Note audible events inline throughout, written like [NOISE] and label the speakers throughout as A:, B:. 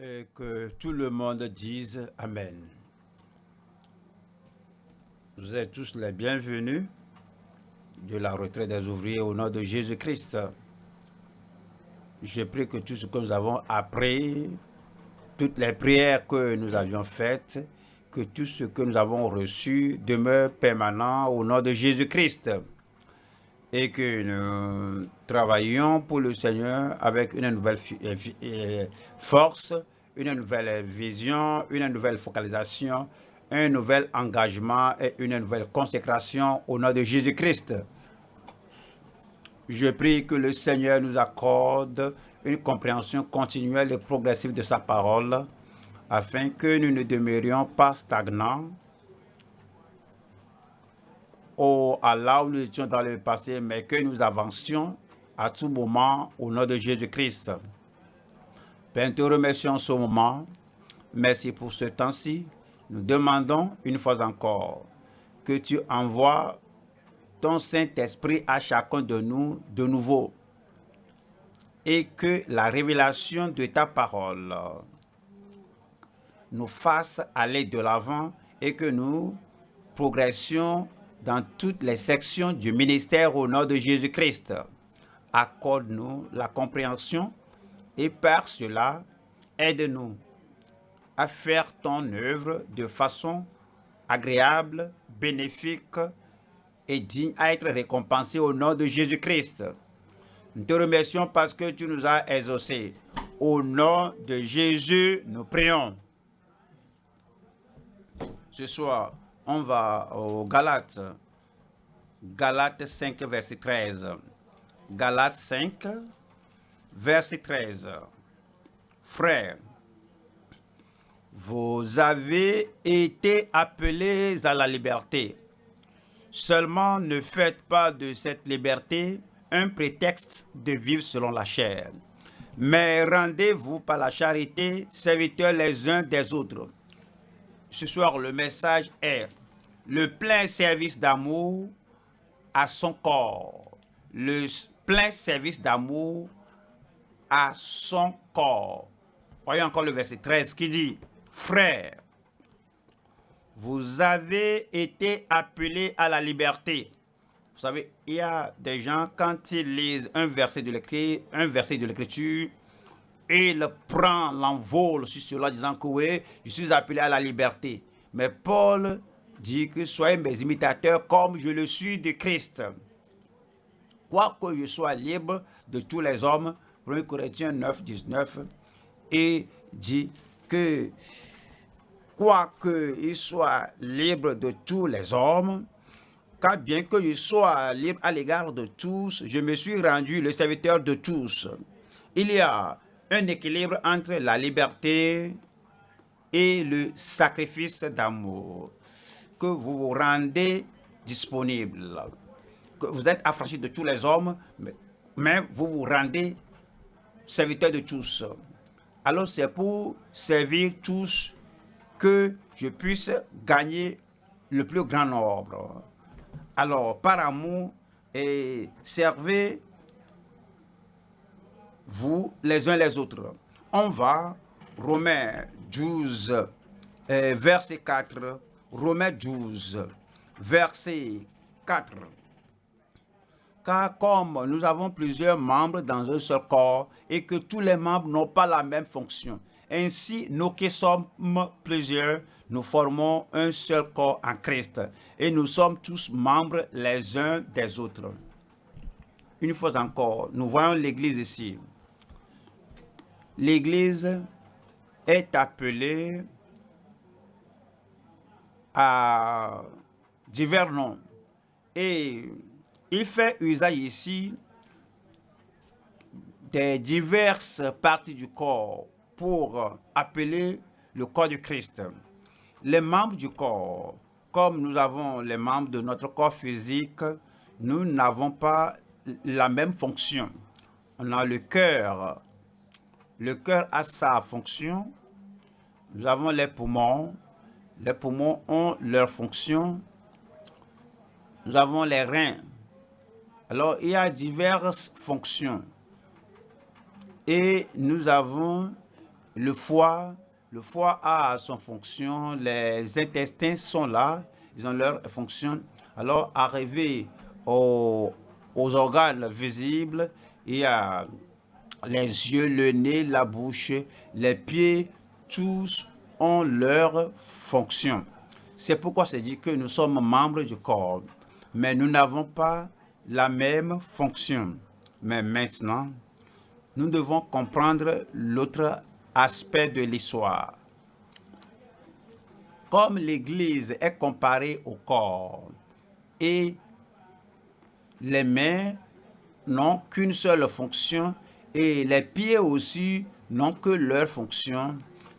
A: et que tout le monde dise Amen. Vous êtes tous les bienvenus de la retraite des ouvriers au nom de Jésus-Christ. Je prie que tout ce que nous avons appris, toutes les prières que nous avions faites, que tout ce que nous avons reçu demeure permanent au nom de Jésus-Christ et que nous travaillions pour le Seigneur avec une nouvelle euh, euh, force, une nouvelle vision, une nouvelle focalisation, un nouvel engagement et une nouvelle consécration au nom de Jésus-Christ. Je prie que le Seigneur nous accorde une compréhension continuelle et progressive de sa parole, afin que nous ne demeurions pas stagnants, au, à là où nous étions dans le passé, mais que nous avancions à tout moment au nom de Jésus-Christ. Père, te remercions ce moment. Merci pour ce temps-ci. Nous demandons une fois encore que tu envoies ton Saint-Esprit à chacun de nous de nouveau et que la révélation de ta parole nous fasse aller de l'avant et que nous progressions dans toutes les sections du ministère au nom de Jésus-Christ. Accorde-nous la compréhension et par cela, aide-nous à faire ton œuvre de façon agréable, bénéfique et digne à être récompensé au nom de Jésus-Christ. Nous te remercions parce que tu nous as exaucés. Au nom de Jésus, nous prions. Ce soir, on va au Galates. Galates 5, verset 13. Galates 5, verset 13. Frères, vous avez été appelés à la liberté. Seulement ne faites pas de cette liberté un prétexte de vivre selon la chair. Mais rendez-vous par la charité serviteurs les uns des autres ce soir, le message est le plein service d'amour à son corps. Le plein service d'amour à son corps. Voyez encore le verset 13 qui dit, Frères, vous avez été appelés à la liberté. Vous savez, il y a des gens, quand ils lisent un verset de l'écriture, il prend l'envol sur cela, disant que oui, je suis appelé à la liberté. Mais Paul dit que soyez mes imitateurs comme je le suis de Christ. Quoique je sois libre de tous les hommes, 1 Corinthiens 9, 19, et dit que quoique il soit libre de tous les hommes, car bien que je sois libre à l'égard de tous, je me suis rendu le serviteur de tous. Il y a un équilibre entre la liberté et le sacrifice d'amour, que vous vous rendez disponible, que vous êtes affranchi de tous les hommes, mais, vous vous rendez serviteur de tous. Alors c'est pour servir tous que je puisse gagner le plus grand nombre. Alors, par amour, et servez vous les uns les autres. On va, Romains 12, euh, verset 4, Romains 12, verset 4. Car comme nous avons plusieurs membres dans un seul corps et que tous les membres n'ont pas la même fonction, ainsi nous qui sommes plusieurs, nous formons un seul corps en Christ et nous sommes tous membres les uns des autres. Une fois encore, nous voyons l'Église ici l'Église est appelée à divers noms. Et il fait usage ici des diverses parties du corps pour appeler le corps du Christ. Les membres du corps, comme nous avons les membres de notre corps physique, nous n'avons pas la même fonction. On a le cœur, le cœur a sa fonction. Nous avons les poumons. Les poumons ont leur fonction. Nous avons les reins. Alors, il y a diverses fonctions. Et nous avons le foie, le foie a son fonction, les intestins sont là, ils ont leur fonction. Alors, arrivé aux, aux organes visibles, il y a les yeux, le nez, la bouche, les pieds, tous ont leur fonction. C'est pourquoi c'est dit que nous sommes membres du corps, mais nous n'avons pas la même fonction. Mais maintenant, nous devons comprendre l'autre aspect de l'histoire. Comme l'Église est comparée au corps et les mains n'ont qu'une seule fonction et les pieds aussi n'ont que leur fonction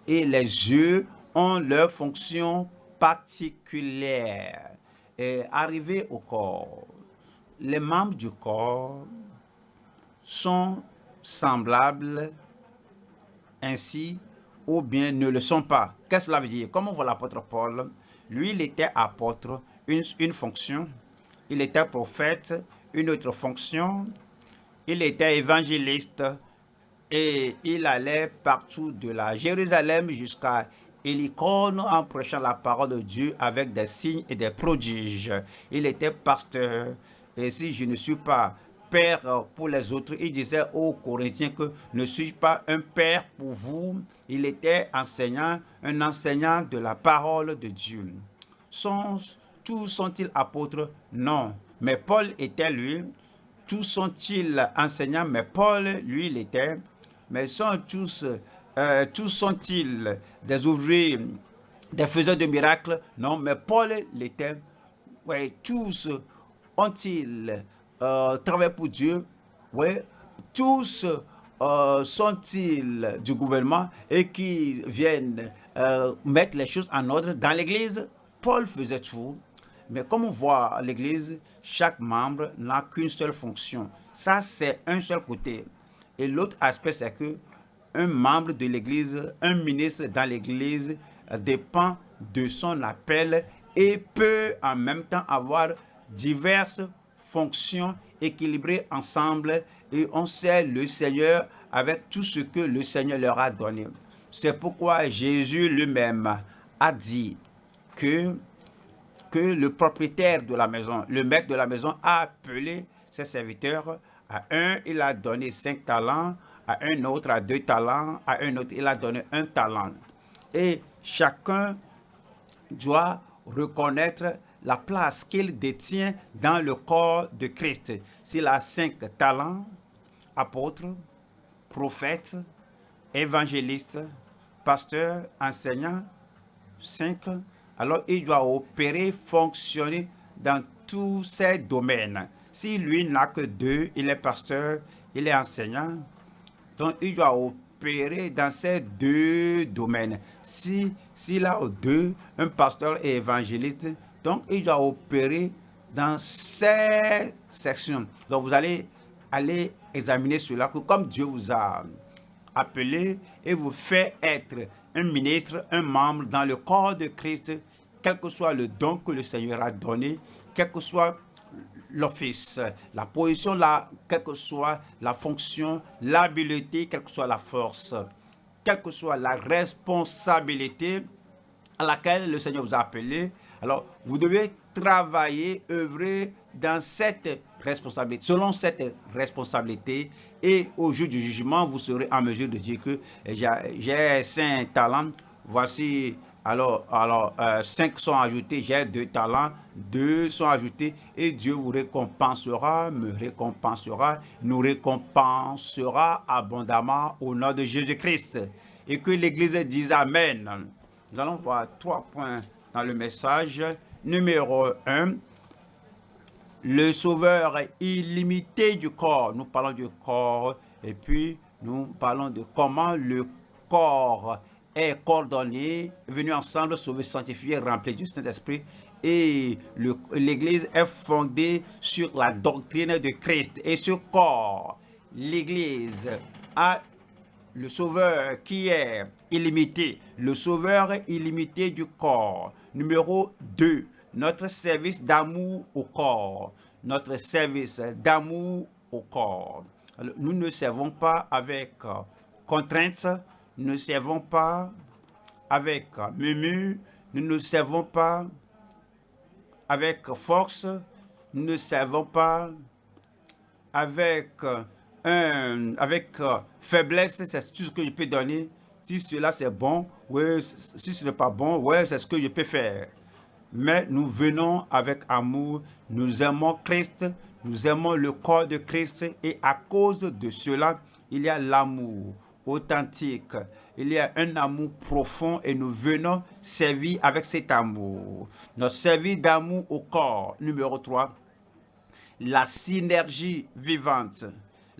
A: et les yeux ont leur fonction particulière. Et arrivé au corps, les membres du corps sont semblables ainsi ou bien ne le sont pas. Qu'est-ce que cela veut dire? Comme on voit l'apôtre Paul, lui, il était apôtre, une, une fonction. Il était prophète, une autre fonction. Il était évangéliste et il allait partout de la Jérusalem jusqu'à Hélicone en prêchant la parole de Dieu avec des signes et des prodiges. Il était pasteur. Et si je ne suis pas père pour les autres, il disait aux Corinthiens que ne suis-je pas un père pour vous? Il était enseignant, un enseignant de la parole de Dieu. Sont, tous sont-ils apôtres? Non. Mais Paul était lui. Tous sont-ils enseignants? Mais Paul, lui, il était. Mais sont tous euh, tous sont-ils des ouvriers, des faiseurs de miracles? Non, mais Paul l'était. Oui, tous ont-ils euh, travaillé pour Dieu? Oui, tous euh, sont-ils du gouvernement et qui viennent mettre les choses en ordre dans l'église? Paul faisait tout. Mais comme on voit l'église, chaque membre n'a qu'une seule fonction. Ça, c'est un seul côté. Et l'autre aspect, c'est que un membre de l'Église, un ministre dans l'Église dépend de son appel et peut en même temps avoir diverses fonctions équilibrées ensemble et on sait le Seigneur avec tout ce que le Seigneur leur a donné. C'est pourquoi Jésus lui-même a dit que, que le propriétaire de la maison, le maître de la maison a appelé ses serviteurs. À un, il a donné cinq talents, à un autre a deux talents, à un autre il a donné un talent. Et chacun doit reconnaître la place qu'il détient dans le corps de Christ. S'il a cinq talents, apôtre, prophète, évangéliste, pasteur, enseignant, cinq, alors il doit opérer, fonctionner dans tous ces domaines. Si lui n'a que deux, il est pasteur, il est enseignant, donc, il doit opérer dans ces deux domaines. Si s'il a deux, un pasteur et évangéliste, donc il doit opérer dans ces sections. Donc, vous allez aller examiner cela, comme Dieu vous a appelé et vous fait être un ministre, un membre dans le corps de Christ, quel que soit le don que le Seigneur a donné, quel que soit l'office, la position, la, que soit la fonction, l'habileté, quelle que soit la force, quelle que soit la responsabilité à laquelle le Seigneur vous a appelé. Alors, vous devez travailler, œuvrer dans cette responsabilité, selon cette responsabilité. Et au jour du jugement, vous serez en mesure de dire que j'ai cinq talents, voici alors, alors euh, cinq sont ajoutés, j'ai deux talents, deux sont ajoutés et Dieu vous récompensera, me récompensera, nous récompensera abondamment au nom de Jésus-Christ. Et que l'Église dise Amen. Nous allons voir trois points dans le message. Numéro un, le sauveur illimité du corps. Nous parlons du corps et puis nous parlons de comment le corps est coordonné, venu ensemble, sauvé, sanctifié, rempli du Saint-Esprit. Et l'Église est fondée sur la doctrine de Christ et ce corps. L'Église a le Sauveur qui est illimité, le Sauveur illimité du corps. Numéro 2, notre service d'amour au corps. Notre service d'amour au corps. nous ne servons pas avec contraintes, nous ne servons pas avec murmure, nous ne servons pas avec force, nous ne servons pas avec, un, avec faiblesse, c'est tout ce que je peux donner. Si cela c'est bon, oui, si ce n'est pas bon, oui, c'est ce que je peux faire. Mais nous venons avec amour, nous aimons Christ, nous aimons le corps de Christ et à cause de cela, il y a l'amour authentique. Il y a un amour profond et nous venons servir avec cet amour. Notre service d'amour au corps, numéro 3, la synergie vivante.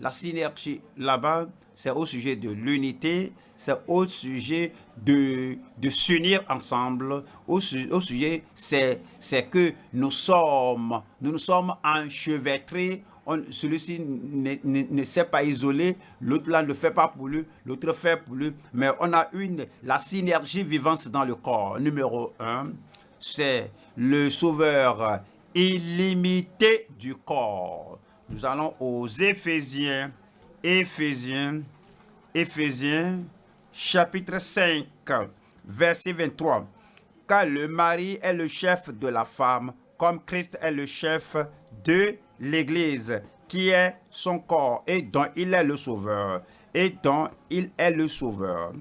A: La synergie là-bas, c'est au sujet de l'unité, c'est au sujet de, de s'unir ensemble, au, sujet, c'est que nous sommes, nous nous sommes enchevêtrés celui-ci ne, s'est pas isolé, l'autre là ne fait pas pour lui, l'autre fait pour lui. Mais on a une, la synergie vivante dans le corps. Numéro un, c'est le sauveur illimité du corps. Nous allons aux Éphésiens, Éphésiens, Éphésiens, chapitre 5, verset 23. Car le mari est le chef de la femme, comme Christ est le chef de l'Église, qui est son corps et dont il est le sauveur, et dont il est le sauveur.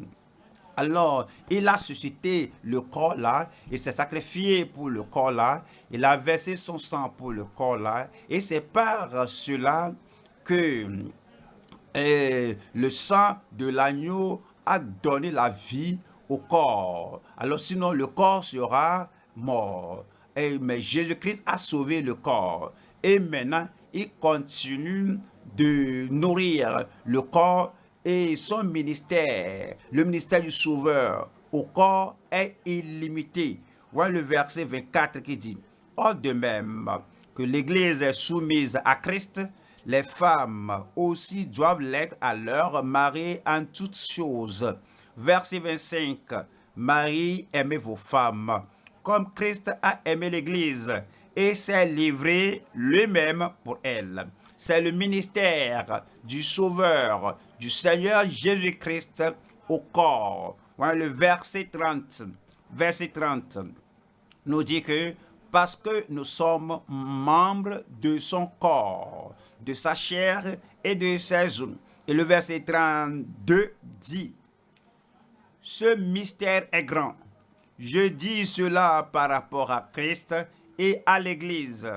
A: Alors, il a suscité le corps là, et s'est sacrifié pour le corps là, il a versé son sang pour le corps là, et c'est par cela que euh, le sang de l'agneau a donné la vie au corps. Alors sinon, le corps sera mort. Et, mais Jésus-Christ a sauvé le corps. Et maintenant, il continue de nourrir le corps et son ministère, le ministère du Sauveur au corps est illimité. Voilà le verset 24 qui dit, « Or de même que l'Église est soumise à Christ, les femmes aussi doivent l'être à leur mari en toutes choses. » Verset 25, « Marie, aimez vos femmes, comme Christ a aimé l'Église et s'est livré lui-même pour elle. C'est le ministère du Sauveur, du Seigneur Jésus-Christ au corps. Le verset 30. Verset 30 nous dit que parce que nous sommes membres de son corps, de sa chair et de ses os. Et le verset 32 dit, ce mystère est grand. Je dis cela par rapport à Christ et à l'Église.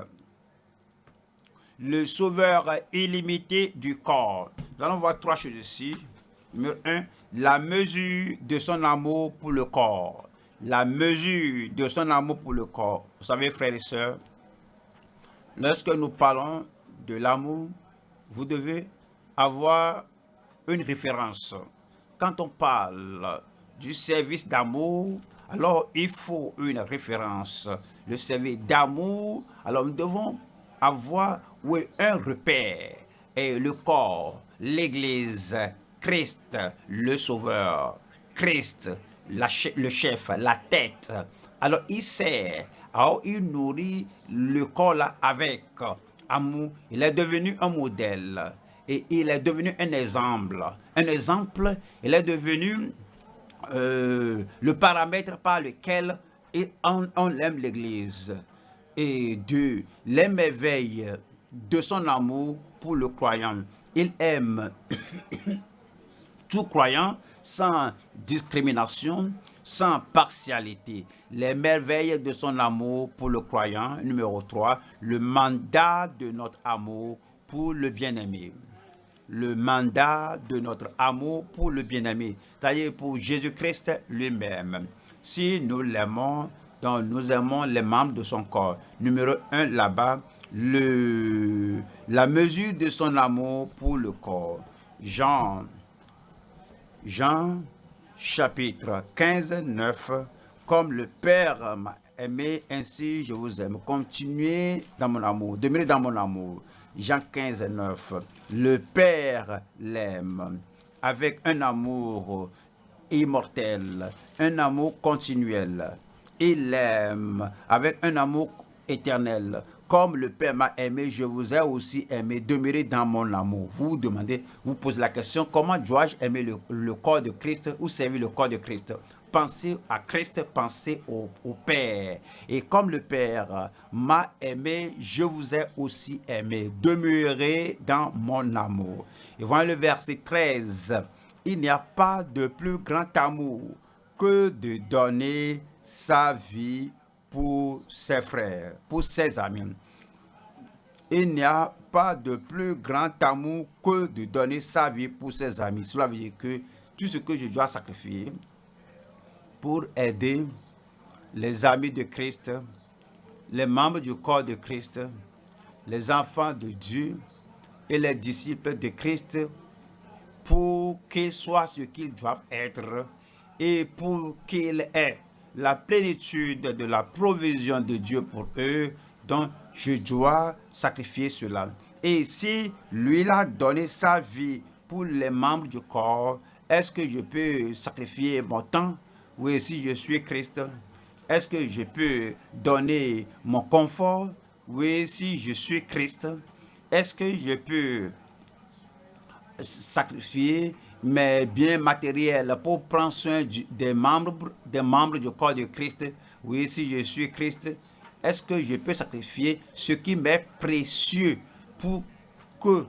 A: Le sauveur illimité du corps. Nous allons voir trois choses ici. Numéro 1, la mesure de son amour pour le corps. La mesure de son amour pour le corps. Vous savez, frères et sœurs, lorsque nous parlons de l'amour, vous devez avoir une référence. Quand on parle du service d'amour, alors il faut une référence. Le service d'amour, alors nous devons avoir oui, un repère. Et le corps, l'Église, Christ, le Sauveur, Christ, le chef, la tête. Alors il sert, il nourrit le corps avec amour. Il est devenu un modèle et il est devenu un exemple. Un exemple, il est devenu euh, le paramètre par lequel on, aime l'Église et de l'émerveille de son amour pour le croyant. Il aime tout croyant sans discrimination, sans partialité. Les merveilles de son amour pour le croyant. Numéro 3, le mandat de notre amour pour le bien-aimé le mandat de notre amour pour le bien-aimé, c'est-à-dire pour Jésus-Christ lui-même. Si nous l'aimons, nous aimons les membres de son corps. Numéro 1 là-bas, la mesure de son amour pour le corps. Jean, Jean chapitre 15, 9, comme le Père m'a aimé, ainsi je vous aime. Continuez dans mon amour, demeurez dans mon amour. Jean 15, 9. Le Père l'aime avec un amour immortel, un amour continuel. Il l'aime avec un amour éternel. Comme le Père m'a aimé, je vous ai aussi aimé. Demeurez dans mon amour. Vous vous demandez, vous posez la question, comment dois-je aimer le, corps de Christ ou servir le corps de Christ? Pensez à Christ, pensez au, Père. Et comme le Père m'a aimé, je vous ai aussi aimé. Demeurez dans mon amour. Et voilà le verset 13. Il n'y a pas de plus grand amour que de donner sa vie pour ses frères, pour ses amis. Il n'y a pas de plus grand amour que de donner sa vie pour ses amis. Cela veut dire que tout ce que je dois sacrifier pour aider les amis de Christ, les membres du corps de Christ, les enfants de Dieu et les disciples de Christ pour qu'ils soient ce qu'ils doivent être et pour qu'ils aient la plénitude de la provision de Dieu pour eux, donc je dois sacrifier cela. Et si lui a donné sa vie pour les membres du corps, est-ce que je peux sacrifier mon temps? Oui, si je suis Christ, est-ce que je peux donner mon confort? Oui, si je suis Christ, est-ce que je peux sacrifier mais bien matériel pour prendre soin des, membres, des membres du corps de Christ. Oui, si je suis Christ, est-ce que je peux sacrifier ce qui m'est précieux pour que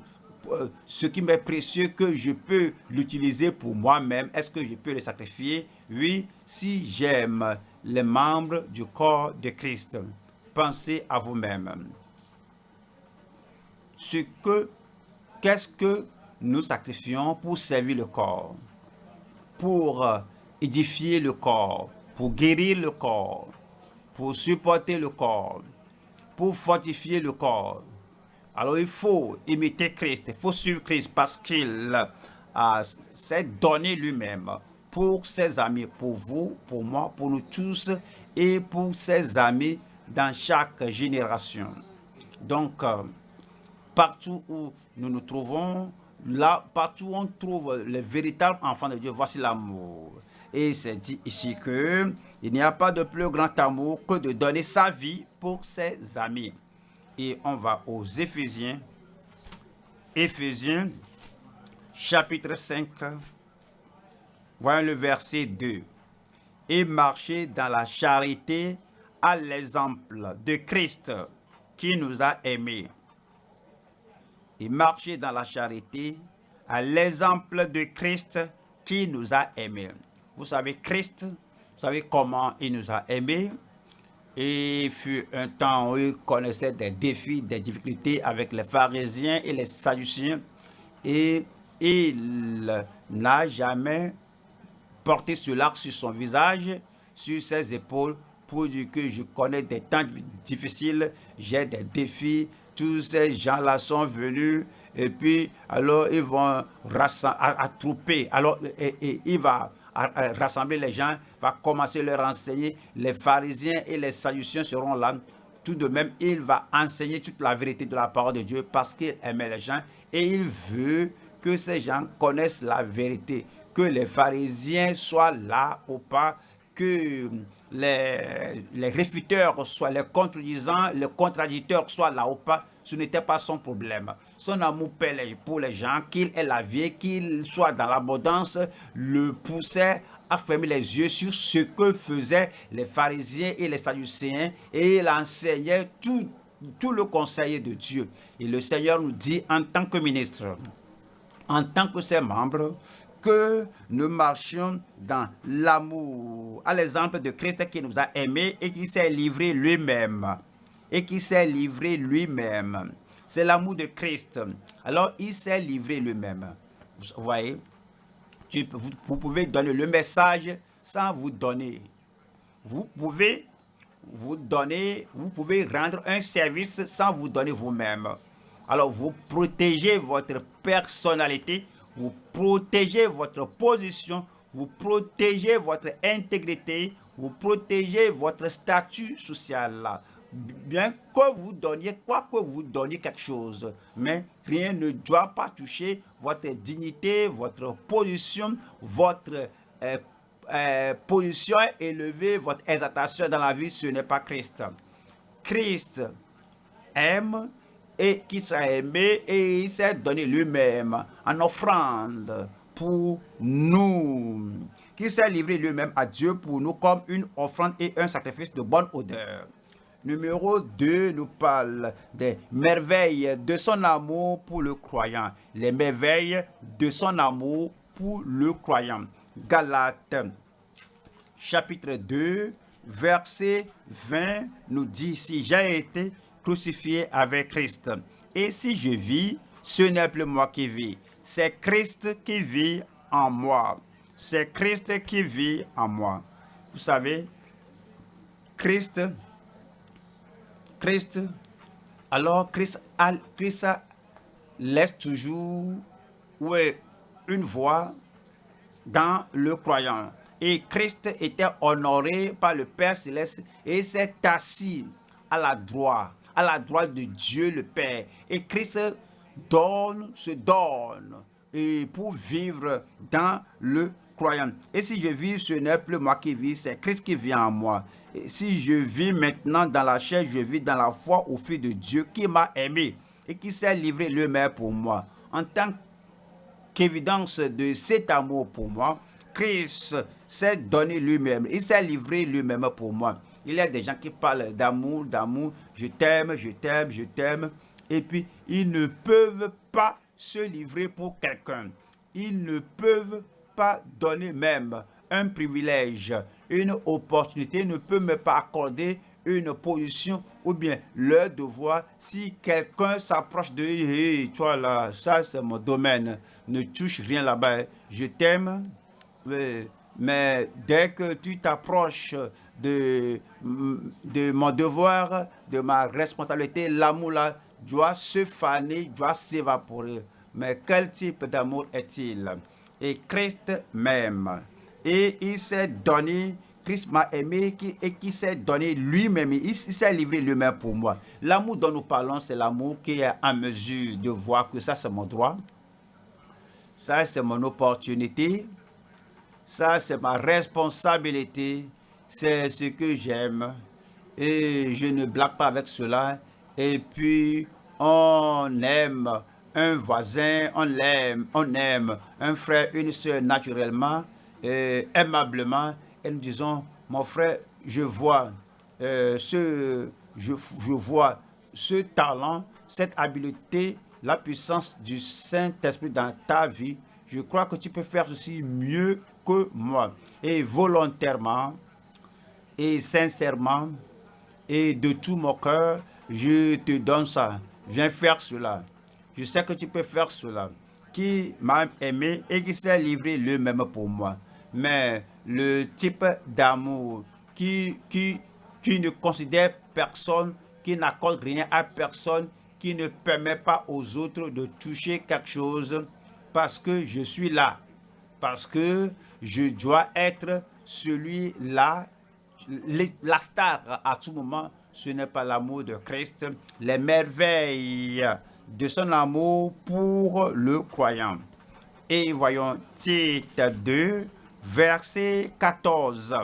A: euh, ce qui m'est précieux que je peux l'utiliser pour moi-même, est-ce que je peux le sacrifier? Oui, si j'aime les membres du corps de Christ. Pensez à vous-même. Ce que, qu'est-ce que nous sacrifions pour servir le corps, pour euh, édifier le corps, pour guérir le corps, pour supporter le corps, pour fortifier le corps. Alors il faut imiter Christ, il faut suivre Christ parce qu'il s'est donné lui-même pour ses amis, pour vous, pour moi, pour nous tous et pour ses amis dans chaque génération. Donc, euh, partout où nous nous trouvons, là, partout où on trouve les véritables enfants de Dieu, voici l'amour. Et c'est dit ici que il n'y a pas de plus grand amour que de donner sa vie pour ses amis. Et on va aux Éphésiens. Éphésiens, chapitre 5. Voyons le verset 2. Et marcher dans la charité à l'exemple de Christ qui nous a aimés et marcher dans la charité à l'exemple de Christ qui nous a aimés. Vous savez, Christ, vous savez comment il nous a aimés. Et il fut un temps où il connaissait des défis, des difficultés avec les pharisiens et les sadduciens. Et il n'a jamais porté cela sur son visage, sur ses épaules, pour dire que je connais des temps difficiles, j'ai des défis, tous ces gens-là sont venus et puis alors ils vont attrouper. Alors il va rassembler les gens, va commencer à leur enseigner. Les pharisiens et les sadduciens seront là. Tout de même, il va enseigner toute la vérité de la parole de Dieu parce qu'il aimait les gens et il veut que ces gens connaissent la vérité. Que les pharisiens soient là ou pas, que les, les réfuteurs soient les contredisants, les contradicteurs soient là ou pas, ce n'était pas son problème. Son amour pour les gens, qu'il ait la vie, qu'il soit dans l'abondance, le poussait à fermer les yeux sur ce que faisaient les pharisiens et les sadducéens et il enseignait tout, tout le conseil de Dieu. Et le Seigneur nous dit en tant que ministre, en tant que ses membres, que nous marchions dans l'amour, à l'exemple de Christ qui nous a aimés et qui s'est livré lui-même. Et qui s'est livré lui-même. C'est l'amour de Christ. Alors, il s'est livré lui-même. Vous voyez, vous, vous pouvez donner le message sans vous donner. Vous pouvez vous donner, vous pouvez rendre un service sans vous donner vous-même. Alors, vous protégez votre personnalité vous protégez votre position, vous protégez votre intégrité, vous protégez votre statut social. Bien que vous donniez, quoi que vous donniez quelque chose, mais rien ne doit pas toucher votre dignité, votre position, votre euh, euh, position élevée, votre exaltation dans la vie, ce n'est pas Christ. Christ aime et qui sera aimé et il s'est donné lui-même en offrande pour nous, qui s'est livré lui-même à Dieu pour nous comme une offrande et un sacrifice de bonne odeur. Numéro 2 nous parle des merveilles de son amour pour le croyant. Les merveilles de son amour pour le croyant. Galates chapitre 2 verset 20 nous dit, si j'ai été crucifié avec Christ, et si je vis, ce n'est plus moi qui vis, c'est Christ qui vit en moi. C'est Christ qui vit en moi. Vous savez, Christ Christ, alors Christ, laisse toujours une voix dans le croyant. Et Christ était honoré par le Père Céleste et s'est assis à la droite, à la droite de Dieu le Père. Et Christ donne, se donne et pour vivre dans le Et si je vis, ce n'est plus moi qui vis, c'est Christ qui vit en moi. Et si je vis maintenant dans la chair, je vis dans la foi au Fils de Dieu qui m'a aimé et qui s'est livré lui-même pour moi. En tant qu'évidence de cet amour pour moi, Christ s'est donné lui-même. Il s'est livré lui-même pour moi. Il y a des gens qui parlent d'amour, d'amour. Je t'aime, je t'aime, je t'aime. Et puis, ils ne peuvent pas se livrer pour quelqu'un. Ils ne peuvent pas donner même un privilège, une opportunité, ne peut me pas accorder une position ou bien le devoir. Si quelqu'un s'approche de hey, toi là, ça c'est mon domaine, ne touche rien là-bas, je t'aime, mais dès que tu t'approches de, de mon devoir, de ma responsabilité, l'amour là doit se faner, doit s'évaporer. Mais quel type d'amour est-il? Et Christ même. Et il s'est donné, Christ m'a aimé et qui s'est donné lui-même, il, s'est livré lui-même pour moi. L'amour dont nous parlons, c'est l'amour qui est en mesure de voir que ça c'est mon droit, ça c'est mon opportunité, ça c'est ma responsabilité, c'est ce que j'aime. Et je ne blague pas avec cela. Et puis on aime un voisin, on l'aime, on aime un frère, une soeur naturellement aimablement et nous disons, mon frère, je vois, euh, ce, je vois ce talent, cette habileté, la puissance du Saint-Esprit dans ta vie. Je crois que tu peux faire ceci mieux que moi. Et volontairement, et sincèrement, et de tout mon cœur, je te donne ça. Viens faire cela. Je sais que tu peux faire cela. Qui m'a aimé et qui s'est livré lui-même pour moi. Mais le type d'amour qui, qui, qui ne considère personne, qui n'accorde rien à personne, qui ne permet pas aux autres de toucher quelque chose parce que je suis là, parce que je dois être celui-là, la star à tout moment, ce n'est pas l'amour de Christ, les merveilles de son amour pour le croyant. Et voyons titre 2, verset 14,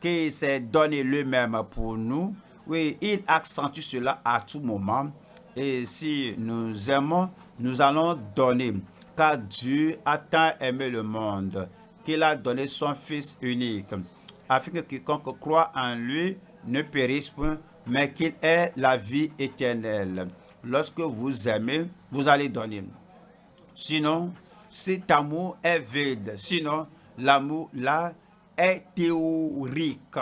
A: qui s'est donné lui-même pour nous. Oui, il accentue cela à tout moment. Et si nous aimons, nous allons donner. Car Dieu a tant aimé le monde qu'il a donné son Fils unique, afin que quiconque croit en lui ne périsse point, mais qu'il ait la vie éternelle. Lorsque vous aimez, vous allez donner. Sinon, cet amour est vide. Sinon, l'amour là est théorique.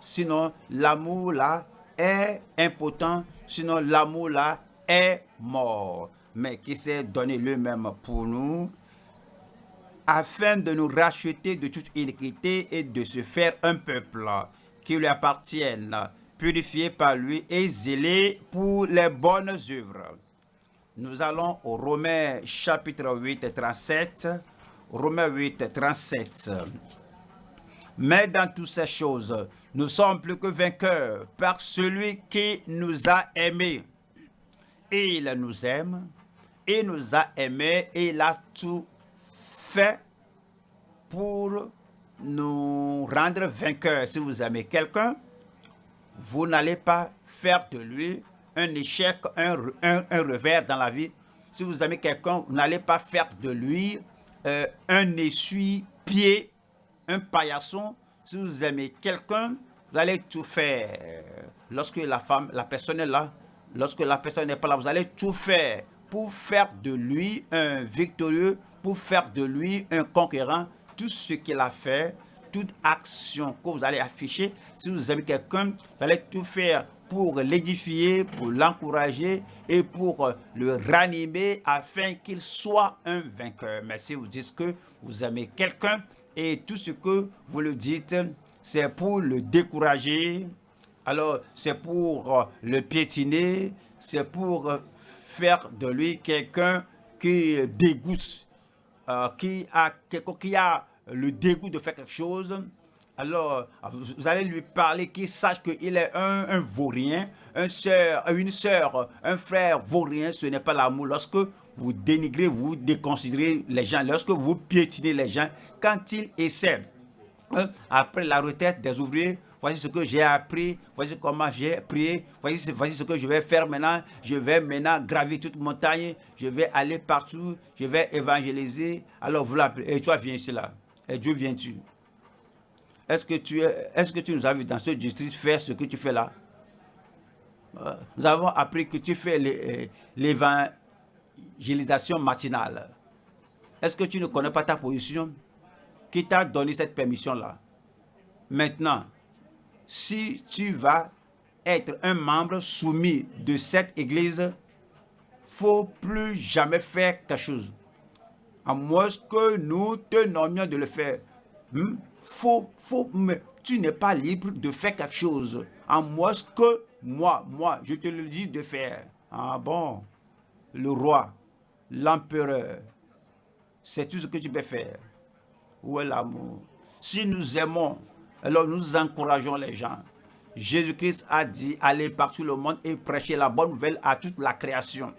A: Sinon, l'amour là est impotent. Sinon, l'amour là est mort. Mais qui s'est donné lui-même pour nous afin de nous racheter de toute iniquité et de se faire un peuple qui lui appartienne, purifié par lui et zélé pour les bonnes œuvres. Nous allons au Romains chapitre 8, 37 Romains 8, 37. Mais dans toutes ces choses, nous sommes plus que vainqueurs par celui qui nous a aimés. Il nous aime, et nous a aimés, et il a tout fait pour nous rendre vainqueurs. Si vous aimez quelqu'un, vous n'allez pas faire de lui un échec, un, revers dans la vie, si vous aimez quelqu'un, vous n'allez pas faire de lui euh, un essuie-pied, un paillasson. Si vous aimez quelqu'un, vous allez tout faire. Lorsque la femme, la personne est là, lorsque la personne n'est pas là, vous allez tout faire pour faire de lui un victorieux, pour faire de lui un conquérant. Tout ce qu'il a fait, toute action que vous allez afficher, si vous aimez quelqu'un, vous allez tout faire pour l'édifier, pour l'encourager et pour euh, le ranimer afin qu'il soit un vainqueur. Mais si vous dites que vous aimez quelqu'un et tout ce que vous le dites, c'est pour le décourager, alors c'est pour euh, le piétiner, c'est pour euh, faire de lui quelqu'un qui dégoûte, qui, a, qui a le dégoût de faire quelque chose, alors vous allez lui parler qu'il sache qu'il est un, vaurien, un soeur, une soeur, un frère vaurien, ce n'est pas l'amour. Lorsque vous dénigrez, vous déconsidérez les gens, lorsque vous piétinez les gens, quand ils essaient, hein, après la retraite des ouvriers, voici ce que j'ai appris, voici comment j'ai prié, voici, voici ce que je vais faire maintenant, je vais maintenant gravir toute montagne, je vais aller partout, je vais évangéliser. Alors vous l'appelez, et toi viens ici là. Et Dieu vient-tu Est-ce que, tu que tu nous as vu dans ce district faire ce que tu fais là? Euh, Nous avons appris que tu fais euh, l'évangélisation matinale. Est-ce que tu ne connais pas ta position? Qui t'a donné cette permission-là? Maintenant, si tu vas être un membre soumis de cette église, faut plus jamais faire quelque chose à moins que nous te nommions de le faire. Hmm? Faut, faut, mais tu n'es pas libre de faire quelque chose. À moins que moi, moi, je te le dis de faire. Ah bon, le roi, l'empereur, c'est tout ce que tu peux faire? Où est l'amour? Si nous aimons, alors nous encourageons les gens. Jésus-Christ a dit, allez partout le monde et prêcher la bonne nouvelle à toute la création.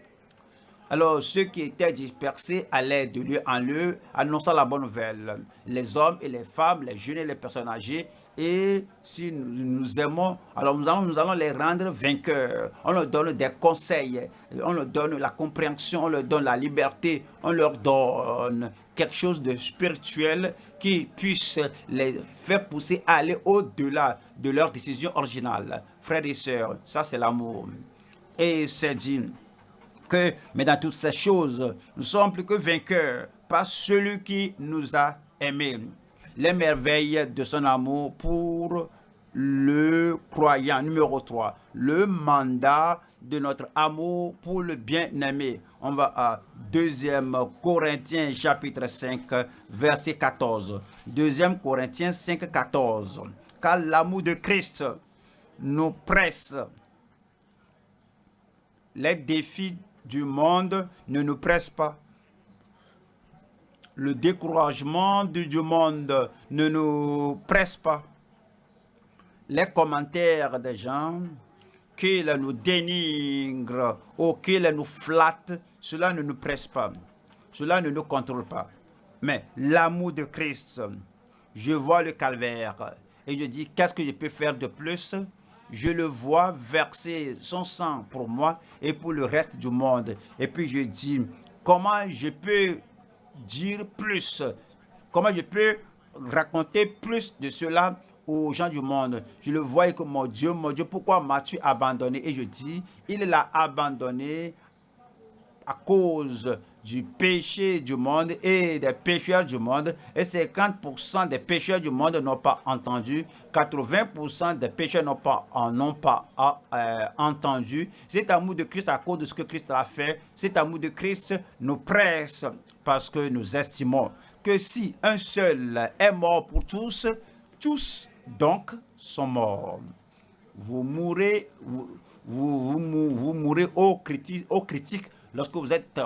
A: Alors ceux qui étaient dispersés allaient de lieu en lieu, annonçant la bonne nouvelle. Les hommes et les femmes, les jeunes et les personnes âgées. Et si nous, aimons, alors nous allons, nous allons les rendre vainqueurs. On leur donne des conseils, on leur donne la compréhension, on leur donne la liberté, on leur donne quelque chose de spirituel qui puisse les faire pousser à aller au-delà de leur décision originale. Frères et sœurs, ça c'est l'amour. Et c'est dit, mais dans toutes ces choses, nous sommes plus que vainqueurs par celui qui nous a aimés. Les merveilles de son amour pour le croyant. Numéro 3, le mandat de notre amour pour le bien-aimé. On va à 2 Corinthiens chapitre 5 verset 14. 2 Corinthiens 5 14. Car l'amour de Christ nous presse. Les défis du monde ne nous presse pas. Le découragement du, monde ne nous presse pas. Les commentaires des gens qu'ils nous dénigrent ou qu'ils nous flattent, cela ne nous presse pas. Cela ne nous contrôle pas. Mais l'amour de Christ, je vois le calvaire et je dis, qu'est-ce que je peux faire de plus? Je le vois verser son sang pour moi et pour le reste du monde. Et puis je dis, comment je peux dire plus? Comment je peux raconter plus de cela aux gens du monde? Je le vois comme mon Dieu, mon Dieu, pourquoi m'as-tu abandonné? Et je dis, il l'a abandonné à cause du péché du monde et des pécheurs du monde. Et 50% des pécheurs du monde n'ont pas entendu. 80% des pécheurs n'ont pas, n'ont pas euh, entendu. Cet amour de Christ à cause de ce que Christ a fait. Cet amour de Christ nous presse parce que nous estimons que si un seul est mort pour tous, tous donc sont morts. Vous mourrez, vous, vous, vous, mourrez aux critiques, aux critiques lorsque vous êtes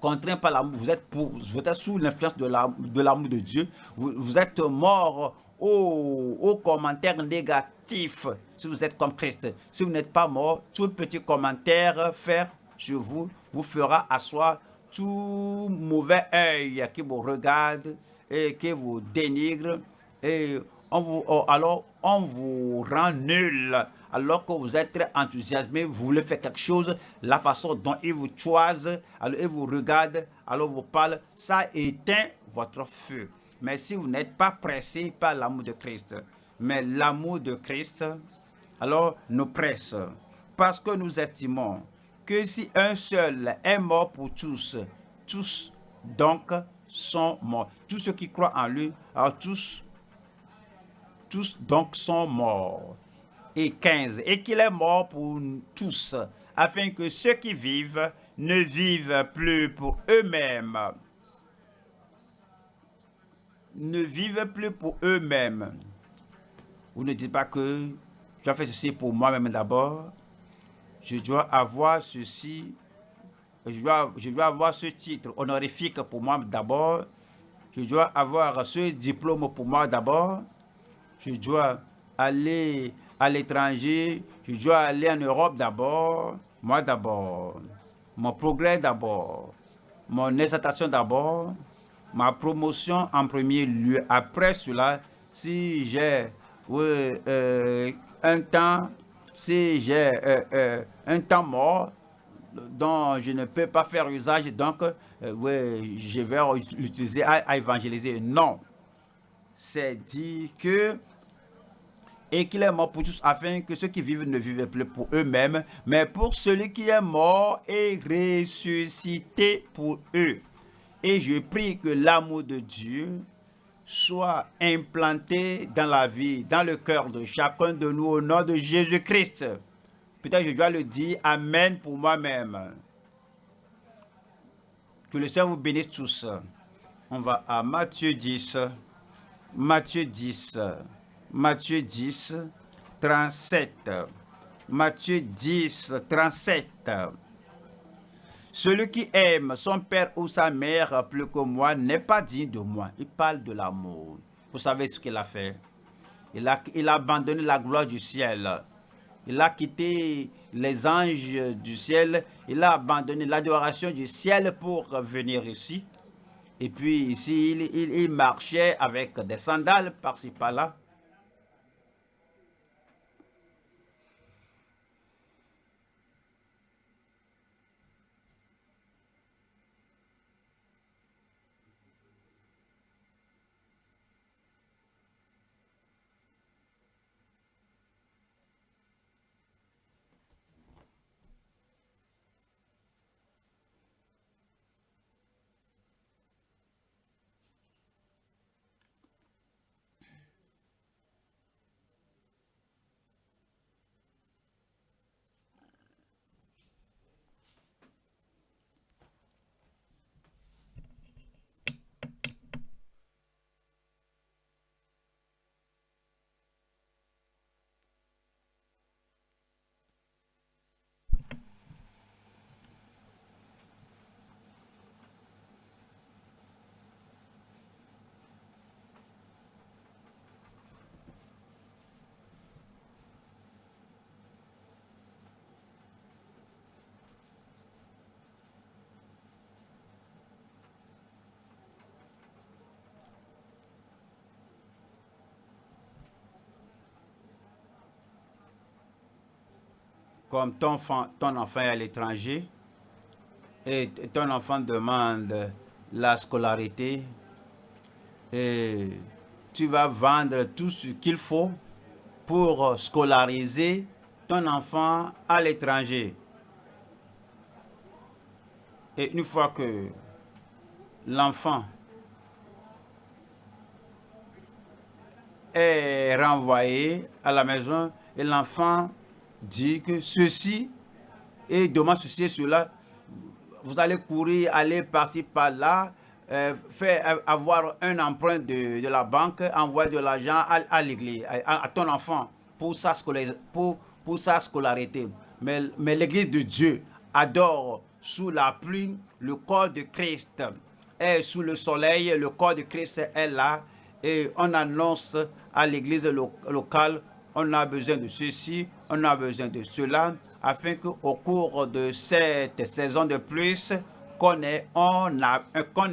A: contraint par l'amour, vous êtes, vous êtes sous l'influence de l'amour de, Dieu, vous, êtes mort aux, commentaires négatifs si vous êtes comme Christ. Si vous n'êtes pas mort, tout petit commentaire fait sur vous vous fera asseoir tout mauvais œil qui vous regarde et qui vous dénigre et on vous, oh, alors on vous rend nul. Alors que vous êtes enthousiasmé, vous voulez faire quelque chose, la façon dont ils vous choisissent, alors ils vous regardent, alors vous parlent, ça éteint votre feu. Mais si vous n'êtes pas pressé par l'amour de Christ, mais l'amour de Christ, alors nous presse. Parce que nous estimons que si un seul est mort pour tous, tous donc sont morts. Tous ceux qui croient en lui, alors tous, tous donc sont morts. Et 15. Et qu'il est mort pour tous, afin que ceux qui vivent ne vivent plus pour eux-mêmes. Ne vivent plus pour eux-mêmes. Vous ne dites pas que je dois faire ceci pour moi-même d'abord. Je dois avoir ceci je dois, je dois avoir ce titre honorifique pour moi d'abord. Je dois avoir ce diplôme pour moi d'abord. Je dois aller à l'étranger. Je dois aller en Europe d'abord. Moi d'abord. Mon progrès d'abord. Mon exaltation d'abord. Ma promotion en premier lieu. Après cela, si j'ai euh, un temps, si j'ai euh, euh, un temps mort, dont je ne peux pas faire usage, donc je vais l'utiliser à, évangéliser. Non. C'est dit que et qu'il est mort pour tous afin que ceux qui vivent ne vivent plus pour eux-mêmes, mais pour celui qui est mort et ressuscité pour eux. Et je prie que l'amour de Dieu soit implanté dans la vie, dans le cœur de chacun de nous au nom de Jésus-Christ. Peut-être je dois le dire Amen pour moi-même. Que le Seigneur vous bénisse tous. On va à Matthieu 10. Matthieu 10. Matthieu 10, 37. Matthieu 10, 37. Celui qui aime son père ou sa mère plus que moi n'est pas digne de moi. Il parle de l'amour. Vous savez ce qu'il a fait? Il a, il a abandonné la gloire du ciel il a quitté les anges du ciel. Il a abandonné l'adoration du ciel pour venir ici. Et puis ici, il, marchait avec des sandales par-ci par-là. Comme ton enfant, est à l'étranger et ton enfant demande la scolarité et tu vas vendre tout ce qu'il faut pour scolariser ton enfant à l'étranger. Et une fois que l'enfant est renvoyé à la maison et l'enfant dit que ceci et demande ceci et cela, vous allez courir, aller par-ci, par-là, euh, faire avoir un emprunt de, de, la banque, envoyer de l'argent à, l'église, à, ton enfant pour sa, pour, pour sa scolarité. Mais, mais l'église de Dieu adore sous la pluie le corps de Christ. Et sous le soleil, le corps de Christ est là. Et on annonce à l'église locale on a besoin de ceci, on a besoin de cela, afin qu'au cours de cette saison de plus, qu'on ait, on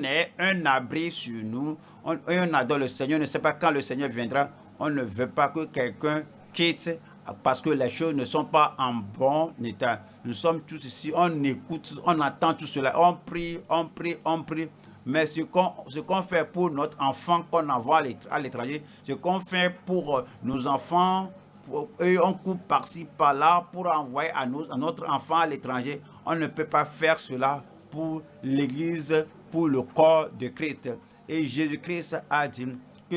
A: ait un abri sur nous. On, on adore le Seigneur, on ne sait pas quand le Seigneur viendra. On ne veut pas que quelqu'un quitte parce que les choses ne sont pas en bon état. Nous sommes tous ici, on écoute, on attend tout cela, on prie, on prie, on prie. Mais ce qu'on fait pour notre enfant qu'on envoie à l'étranger, ce qu'on fait pour euh, nos enfants, et on coupe par-ci, par-là pour envoyer à, à notre enfant à l'étranger, on ne peut pas faire cela pour l'Église, pour le corps de Christ. Et Jésus-Christ a dit,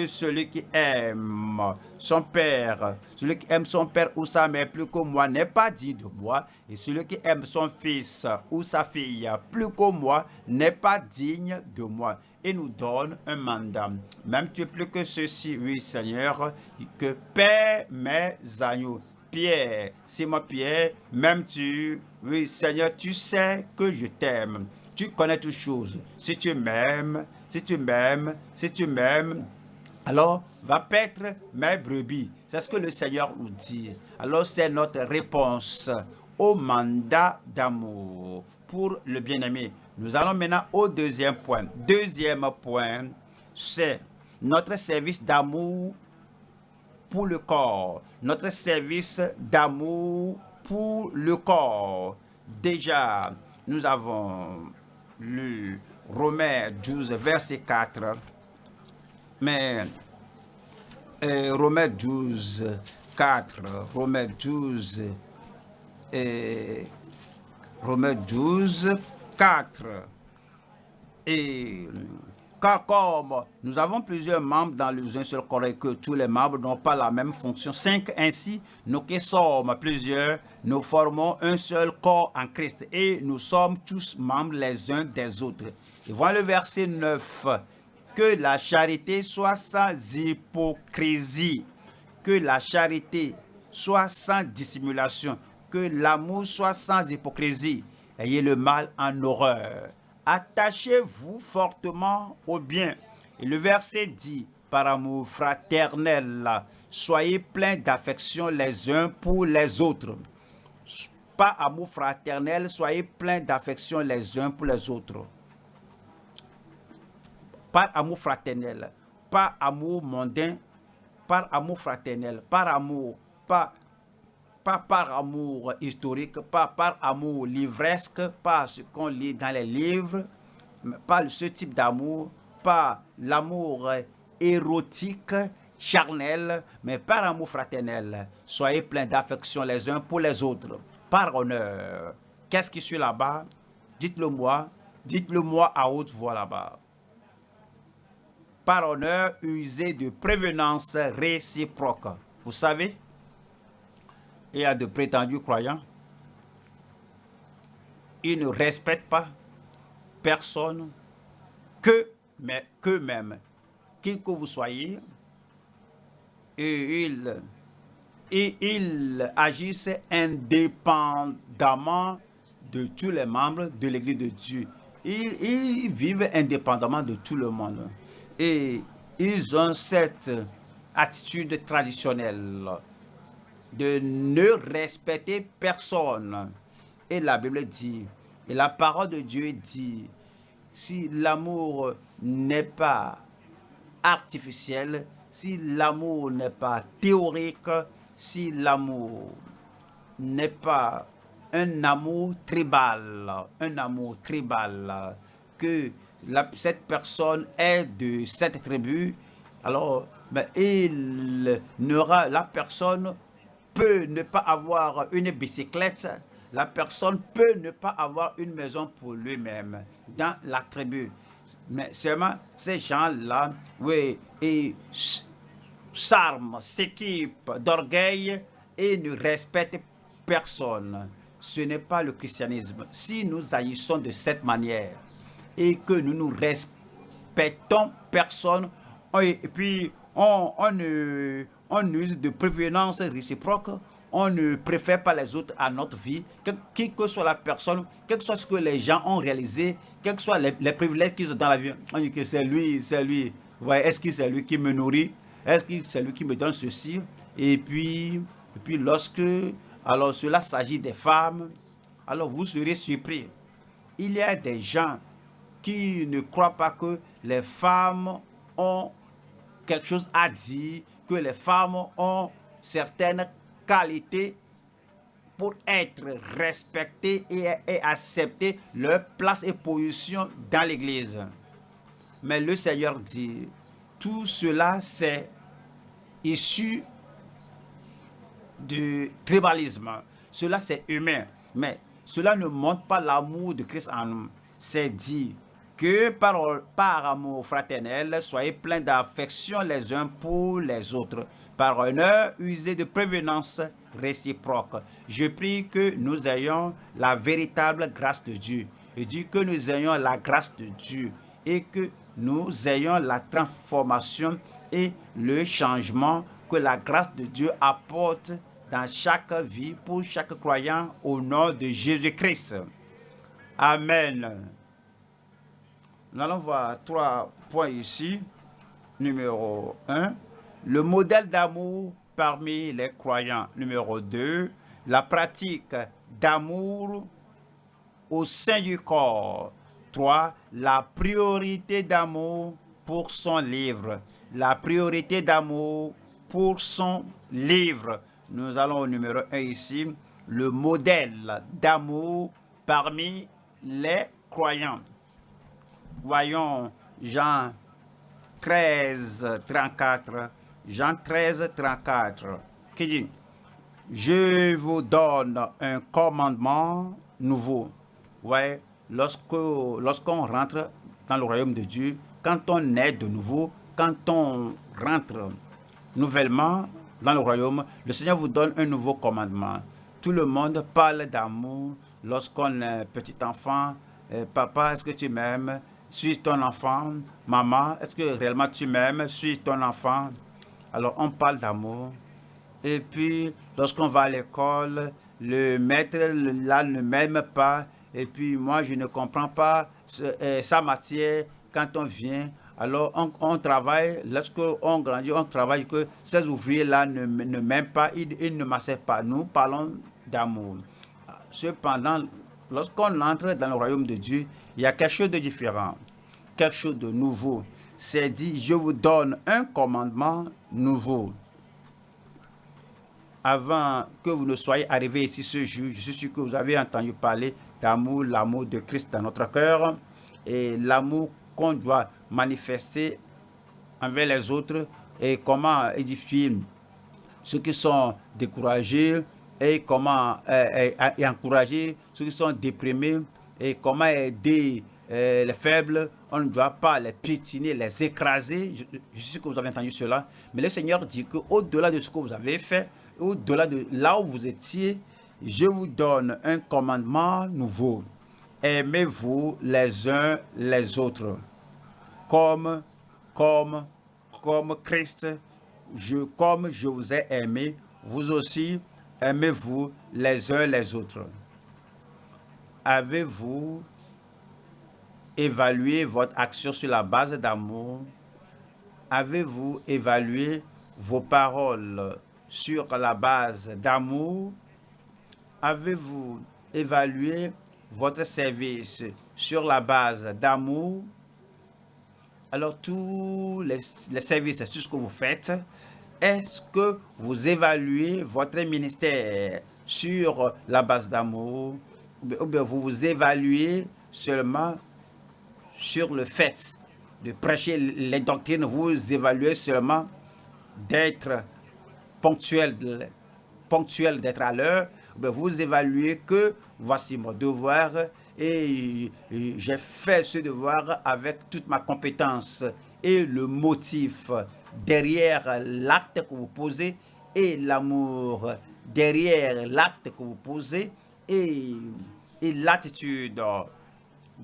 A: celui qui aime son père, celui qui aime son père ou sa mère plus que moi n'est pas dit de moi, et celui qui aime son fils ou sa fille plus que moi n'est pas digne de moi. Et nous donne un mandat. Même tu plus que ceci, oui Seigneur, que Père mes agneaux. Pierre, Simon Pierre, même tu, oui Seigneur, tu sais que je t'aime. Tu connais toutes choses. Si tu m'aimes, si tu m'aimes, si tu m'aimes, alors va paître mes brebis. C'est ce que le Seigneur nous dit. Alors c'est notre réponse au mandat d'amour pour le bien-aimé. Nous allons maintenant au deuxième point. Deuxième point, c'est notre service d'amour pour le corps. Notre service d'amour pour le corps. Déjà, nous avons lu Romains 12, verset 4 mais euh, Romains 12, 4, Romains 12, et Romains 12, 4. Et car comme nous avons plusieurs membres dans le seul corps et que tous les membres n'ont pas la même fonction, cinq ainsi, nous qui sommes plusieurs, nous formons un seul corps en Christ et nous sommes tous membres les uns des autres. Et voilà le verset 9 que la charité soit sans hypocrisie, que la charité soit sans dissimulation, l'amour soit sans hypocrisie. Ayez le mal en horreur. Attachez-vous fortement au bien. Et le verset dit, par amour fraternel, soyez pleins d'affection les uns pour les autres. Pas amour fraternel, soyez pleins d'affection les uns pour les autres par amour fraternel, par amour mondain, par amour fraternel, par amour, pas, pas par amour historique, pas par amour livresque, pas ce qu'on lit dans les livres, pas ce type d'amour, pas l'amour érotique, charnel, mais par amour fraternel. Soyez pleins d'affection les uns pour les autres, par honneur. Qu'est-ce qui suit là-bas? Dites-le moi, dites-le moi à haute voix là-bas par honneur usé de prévenance réciproque. Vous savez, y a de prétendus croyants. Ils ne respectent pas personne que mais qu'eux-mêmes, qui que vous soyez, et ils, et agissent indépendamment de tous les membres de l'Église de Dieu. Ils vivent indépendamment de tout le monde. Et ils ont cette attitude traditionnelle de ne respecter personne. Et la Bible dit, et la parole de Dieu dit, si l'amour n'est pas artificiel, si l'amour n'est pas théorique, si l'amour n'est pas un amour tribal, un amour tribal, que cette personne est de cette tribu, alors ben, il la personne peut ne pas avoir une bicyclette, la personne peut ne pas avoir une maison pour lui-même dans la tribu. Mais seulement ces gens-là, oui, ils s'arment, s'équipent d'orgueil et ne respectent personne. Ce n'est pas le christianisme. Si nous agissons de cette manière, et que nous nous respectons personne et puis on, on, use de prévenance réciproque, on ne préfère pas les autres à notre vie, quelle que soit la personne, quel que soit ce que les gens ont réalisé, quels que soient les, privilèges qu'ils ont dans la vie, on dit que c'est lui, c'est lui, est-ce que c'est lui qui me nourrit, est-ce que c'est lui qui me donne ceci, et puis, et puis lorsque, alors cela s'agit des femmes, alors vous serez surpris. Il y a des gens qui ne croient pas que les femmes ont quelque chose à dire, que les femmes ont certaines qualités pour être respectées et, accepter leur place et position dans l'Église. Mais le Seigneur dit, tout cela c'est issu du tribalisme. Cela c'est humain. Mais cela ne montre pas l'amour de Christ en nous. C'est dit que par, amour fraternel, soyez pleins d'affection les uns pour les autres, par honneur usé de prévenance réciproque. Je prie que nous ayons la véritable grâce de Dieu. Je dis que nous ayons la grâce de Dieu et que nous ayons la transformation et le changement que la grâce de Dieu apporte dans chaque vie pour chaque croyant au nom de Jésus-Christ. Amen. Nous allons voir trois points ici. Numéro 1, le modèle d'amour parmi les croyants. Numéro 2, la pratique d'amour au sein du corps. 3. La priorité d'amour pour son livre. La priorité d'amour pour son livre. Nous allons au numéro 1 ici. Le modèle d'amour parmi les croyants. Voyons Jean 13, 34. Jean 13, 34. Qui dit Je vous donne un commandement nouveau. Ouais, lorsqu'on rentre dans le royaume de Dieu, quand on est de nouveau, quand on rentre nouvellement dans le royaume, le Seigneur vous donne un nouveau commandement. Tout le monde parle d'amour lorsqu'on est petit enfant. Euh, papa, est-ce que tu m'aimes? Suis ton enfant. Maman, est-ce que réellement tu m'aimes? Suis ton enfant? Alors on parle d'amour. Et puis, lorsqu'on va à l'école, le maître là ne m'aime pas. Et puis, moi, je ne comprends pas euh, sa matière quand on vient. Alors, on, travaille, lorsqu'on grandit, on travaille que ces ouvriers-là ne, ne m'aiment pas, ils, ne m'acceptent pas. Nous parlons d'amour. Cependant, lorsqu'on entre dans le royaume de Dieu, il y a quelque chose de différent, quelque chose de nouveau. C'est dit, je vous donne un commandement nouveau. Avant que vous ne soyez arrivés ici ce jour, je suis sûr que vous avez entendu parler d'amour, l'amour de Christ dans notre cœur et l'amour qu'on doit manifester envers les autres et comment édifier ceux qui sont découragés et comment euh, euh, encourager ceux qui sont déprimés et comment aider euh, les faibles. On ne doit pas les piétiner, les écraser. Je, je sais que vous avez entendu cela. Mais le Seigneur dit qu'au-delà de ce que vous avez fait, au-delà de là où vous étiez, je vous donne un commandement nouveau aimez-vous les uns les autres. Comme, comme, comme Christ, comme je vous ai aimé, vous aussi aimez-vous les uns les autres. Avez-vous évalué votre action sur la base d'amour? Avez-vous évalué vos paroles sur la base d'amour? Avez-vous évalué votre service sur la base d'amour, alors tous les, services, tout ce que vous faites, est-ce que vous évaluez votre ministère sur la base d'amour ou bien vous vous évaluez seulement sur le fait de prêcher les doctrines, vous évaluez seulement d'être ponctuel, ponctuel d'être à l'heure, vous évaluez que voici mon devoir et j'ai fait ce devoir avec toute ma compétence et le motif derrière l'acte que vous posez et l'amour derrière l'acte que vous posez et, l'attitude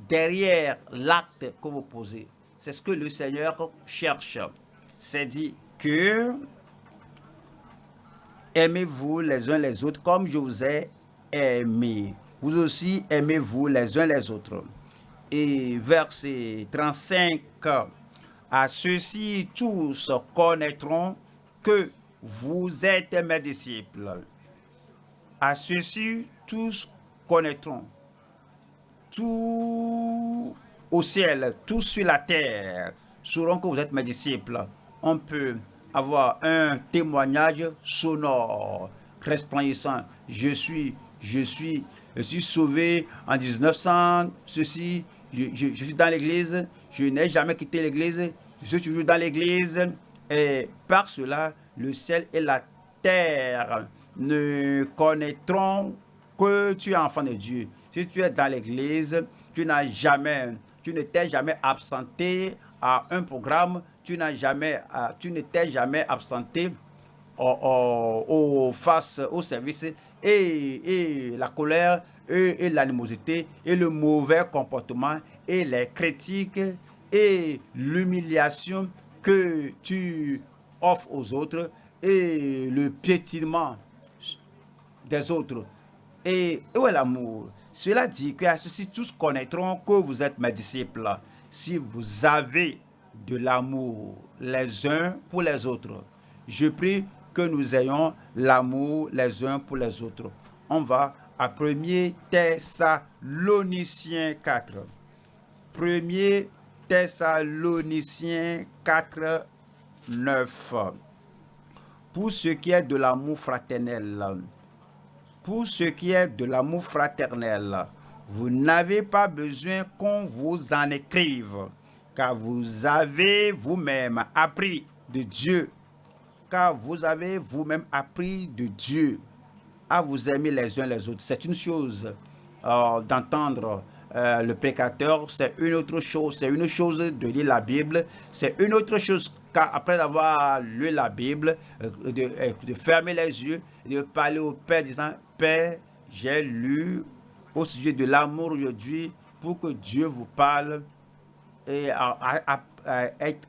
A: derrière l'acte que vous posez. C'est ce que le Seigneur cherche. C'est dit que Aimez-vous les uns les autres comme je vous ai aimé. Vous aussi aimez-vous les uns les autres. Et verset 35, à ceux-ci tous connaîtront que vous êtes mes disciples. À ceux-ci tous connaîtront tout au ciel, tout sur la terre sauront que vous êtes mes disciples. On peut avoir un témoignage sonore, resplendissant. Je suis, je suis, je suis sauvé en 1900, ceci, je, je suis dans l'église, je n'ai jamais quitté l'église, je suis toujours dans l'église. Et par cela, le ciel et la terre ne connaîtront que tu es enfant de Dieu. Si tu es dans l'église, tu n'as jamais, tu ne t'es jamais absenté à un programme, tu n'as jamais, tu ne jamais absenté au, face au service et, et la colère et l'animosité et le mauvais comportement et les critiques et l'humiliation que tu offres aux autres et le piétinement des autres. Et où est l'amour Cela dit que ceux-ci tous connaîtront que vous êtes mes disciples si vous avez de l'amour les uns pour les autres. Je prie que nous ayons l'amour les uns pour les autres. On va à 1 Thessaloniciens 4. 1 Thessaloniciens 4, 9. Pour ce qui est de l'amour fraternel, pour ce qui est de l'amour fraternel, vous n'avez pas besoin qu'on vous en écrive, car vous avez vous-même appris de Dieu, car vous avez vous-même appris de Dieu à vous aimer les uns les autres. C'est une chose euh, d'entendre euh, le précateur, c'est une autre chose. C'est une chose de lire la Bible, c'est une autre chose après avoir lu la Bible, euh, de, fermer les yeux, de parler au Père disant, Père, j'ai lu au sujet de l'amour aujourd'hui pour que Dieu vous parle et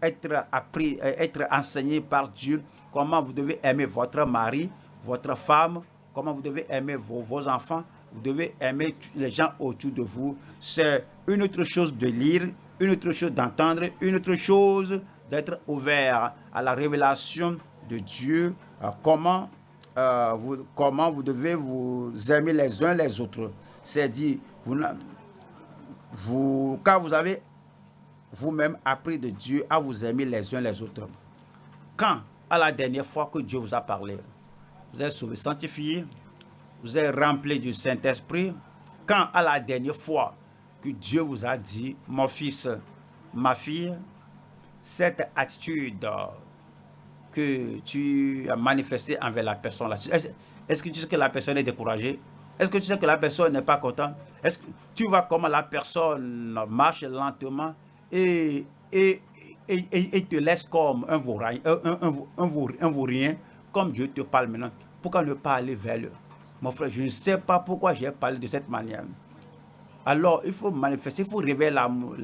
A: être, appris, être enseigné par Dieu comment vous devez aimer votre mari, votre femme, comment vous devez aimer vos, enfants, vous devez aimer les gens autour de vous. C'est une autre chose de lire, une autre chose d'entendre, une autre chose d'être ouvert à la révélation de Dieu, euh, comment, euh, vous, comment vous devez vous aimer les uns les autres. C'est dit, vous, vous, quand vous avez vous-même appris de Dieu à vous aimer les uns les autres. Quand, à la dernière fois que Dieu vous a parlé, vous êtes sauvé, sanctifié, vous êtes rempli du Saint-Esprit. Quand à la dernière fois que Dieu vous a dit, mon fils, ma fille, cette attitude que tu as manifestée envers la personne, est-ce que tu sais que la personne est découragée? Est-ce que tu sais que la personne n'est pas contente? Est-ce que tu vois comment la personne marche lentement et, et, et, te laisse comme un vaurien, un, un, vaurien, comme Dieu te parle maintenant? Pourquoi ne pas aller vers lui Mon frère, je ne sais pas pourquoi j'ai parlé de cette manière. Alors, il faut manifester, il faut révéler l'amour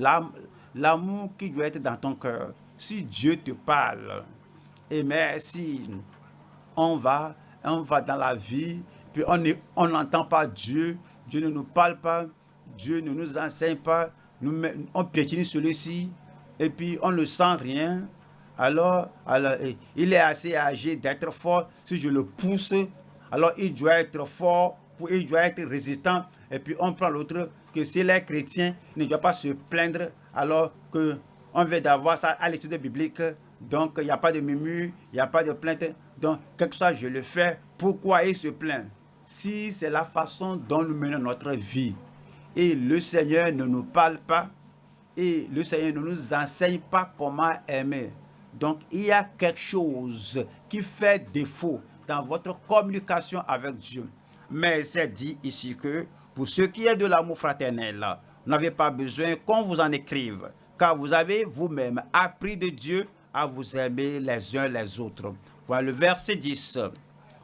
A: l'amour qui doit être dans ton cœur. Si Dieu te parle, et mais si on va, on va dans la vie, puis on n'entend pas Dieu, Dieu ne nous parle pas, Dieu ne nous enseigne pas, on piétine celui-ci, et puis on ne sent rien, alors, alors il est assez âgé d'être fort. Si je le pousse, alors il doit être fort, il doit être résistant. Et puis on prend l'autre, que si les chrétiens ne doit pas se plaindre alors qu'on veut d'avoir ça à l'étude biblique. Donc, il n'y a pas de murmure, il n'y a pas de plainte. Donc, quelque chose, je le fais. Pourquoi il se plaint? Si c'est la façon dont nous menons notre vie et le Seigneur ne nous parle pas et le Seigneur ne nous enseigne pas comment aimer. Donc, il y a quelque chose qui fait défaut dans votre communication avec Dieu. Mais c'est dit ici que pour ce qui est de l'amour fraternel, vous n'avez pas besoin qu'on vous en écrive, car vous avez vous-même appris de Dieu à vous aimer les uns les autres. Voilà le verset 10.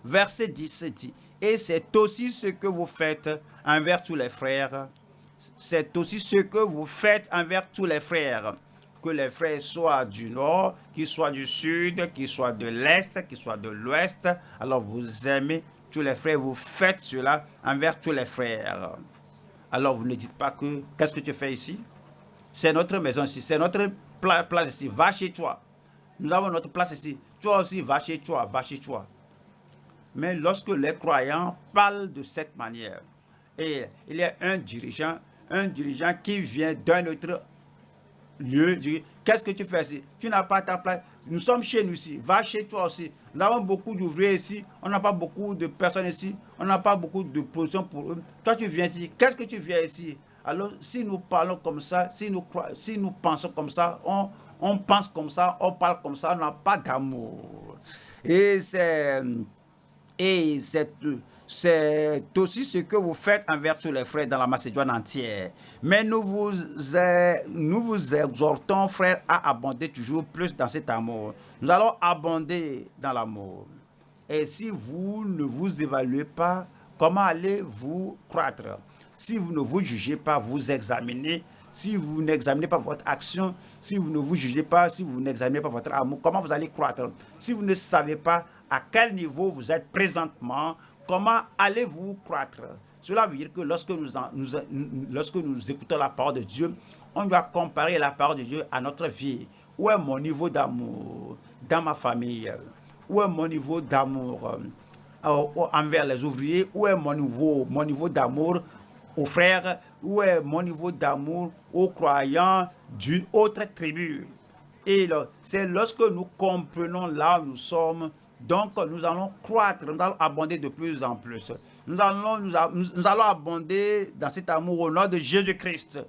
A: Verset 10 dit, et c'est aussi ce que vous faites envers tous les frères. C'est aussi ce que vous faites envers tous les frères. Que les frères soient du nord, qu'ils soient du sud, qu'ils soient de l'est, qu'ils soient de l'ouest. Alors vous aimez tous les frères, vous faites cela envers tous les frères alors vous ne dites pas que qu'est-ce que tu fais ici? C'est notre maison ici, c'est notre place ici, va chez toi. Nous avons notre place ici, toi aussi va chez toi, va chez toi. Mais lorsque les croyants parlent de cette manière, et il y a un dirigeant, un dirigeant qui vient d'un autre lieu, qu'est-ce que tu fais ici? Tu n'as pas ta place. Nous sommes chez nous ici. Va chez toi aussi. Nous avons beaucoup d'ouvriers ici. On n'a pas beaucoup de personnes ici. On n'a pas beaucoup de positions pour eux. Toi, tu viens ici. Qu'est-ce que tu viens ici? Alors, si nous parlons comme ça, si nous, si nous pensons comme ça, on, on pense comme ça, on parle comme ça, on n'a pas d'amour. Et c'est... Et cette c'est aussi ce que vous faites envers tous les frères dans la Macédoine entière. Mais nous vous, nous vous exhortons, frères, à abonder toujours plus dans cet amour. Nous allons abonder dans l'amour. Et si vous ne vous évaluez pas, comment allez-vous croître? Si vous ne vous jugez pas, vous examinez, si vous n'examinez pas votre action, si vous ne vous jugez pas, si vous n'examinez pas votre amour, comment vous allez croître? Si vous ne savez pas à quel niveau vous êtes présentement, comment allez-vous croître? Cela veut dire que lorsque nous, écoutons la parole de Dieu, on doit comparer la parole de Dieu à notre vie. Où est mon niveau d'amour dans ma famille? Où est mon niveau d'amour euh, envers les ouvriers? Où est mon niveau, mon niveau d'amour aux frères? Où est mon niveau d'amour aux croyants d'une autre tribu? Et c'est lorsque nous comprenons là où nous sommes donc, nous allons croître, nous allons abonder de plus en plus. Nous allons, nous, allons abonder dans cet amour au nom de Jésus-Christ.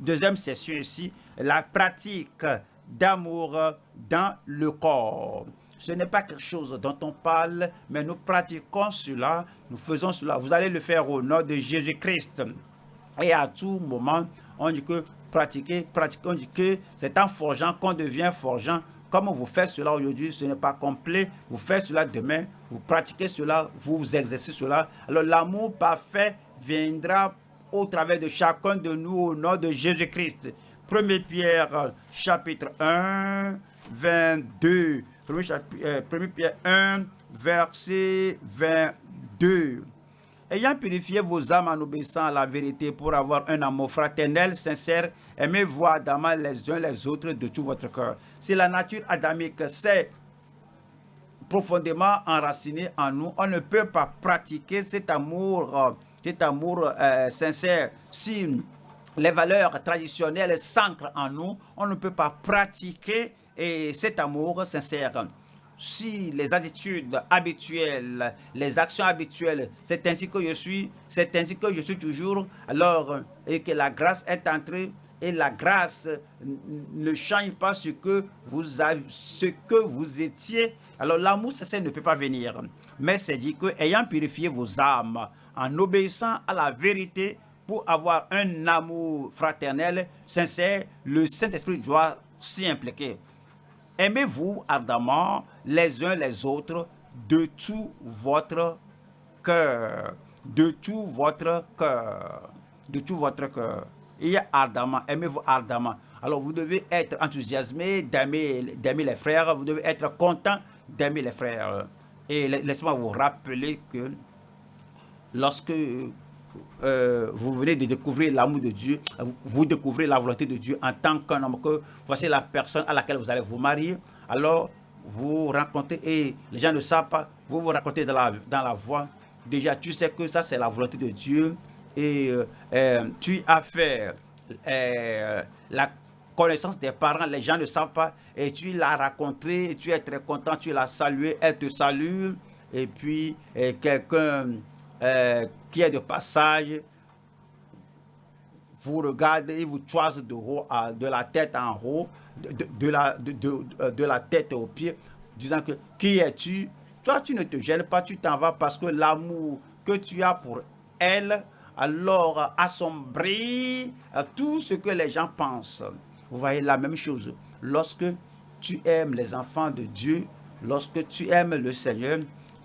A: Deuxième session ici, la pratique d'amour dans le corps. Ce n'est pas quelque chose dont on parle, mais nous pratiquons cela, nous faisons cela. Vous allez le faire au nom de Jésus-Christ. Et à tout moment, on dit que pratiquer, pratiquer, on dit que c'est en forgeant qu'on devient forgeant. Comme vous faites cela aujourd'hui, ce n'est pas complet. Vous faites cela demain, vous pratiquez cela, vous vous exercez cela. Alors l'amour parfait viendra au travers de chacun de nous au nom de Jésus-Christ. 1 Pierre chapitre 1, 22. 1 Pierre 1, verset 22 ayant purifié vos âmes en obéissant à la vérité pour avoir un amour fraternel, sincère, aimez-vous ardemment les uns les autres de tout votre cœur. Si la nature adamique s'est profondément enracinée en nous, on ne peut pas pratiquer cet amour, euh, cet amour euh, sincère. Si les valeurs traditionnelles s'ancrent en nous, on ne peut pas pratiquer et cet amour sincère si les attitudes habituelles, les actions habituelles, c'est ainsi que je suis, c'est ainsi que je suis toujours, alors et que la grâce est entrée et la grâce ne change pas ce que vous avez, ce que vous étiez. Alors l'amour ça ne peut pas venir. Mais c'est dit que ayant purifié vos âmes en obéissant à la vérité pour avoir un amour fraternel sincère, le Saint-Esprit doit s'y impliquer. Aimez-vous ardemment les uns les autres de tout votre cœur. De tout votre cœur. De tout votre cœur. Il y a ardemment, aimez-vous ardemment. Alors vous devez être enthousiasmé d'aimer les frères, vous devez être content d'aimer les frères. Et laissez-moi vous rappeler que lorsque euh, vous venez de découvrir l'amour de Dieu, vous découvrez la volonté de Dieu en tant qu'un homme, que voici la personne à laquelle vous allez vous marier, alors vous rencontrez, et les gens ne savent pas, vous vous racontez dans la, dans la voie, déjà tu sais que ça c'est la volonté de Dieu, et euh, euh, tu as fait la connaissance des parents, les gens ne savent pas, et tu l'as rencontré, tu es très content, tu l'as salué, elle te salue, et puis quelqu'un euh, qui est de passage, vous regardez, il vous choisit de, haut de la tête en haut, de, la, de, la tête aux pieds, disant que qui es-tu? Toi, tu ne te gênes pas, tu t'en vas parce que l'amour que tu as pour elle, alors assombrit euh, tout ce que les gens pensent. Vous voyez la même chose. Lorsque tu aimes les enfants de Dieu, lorsque tu aimes le Seigneur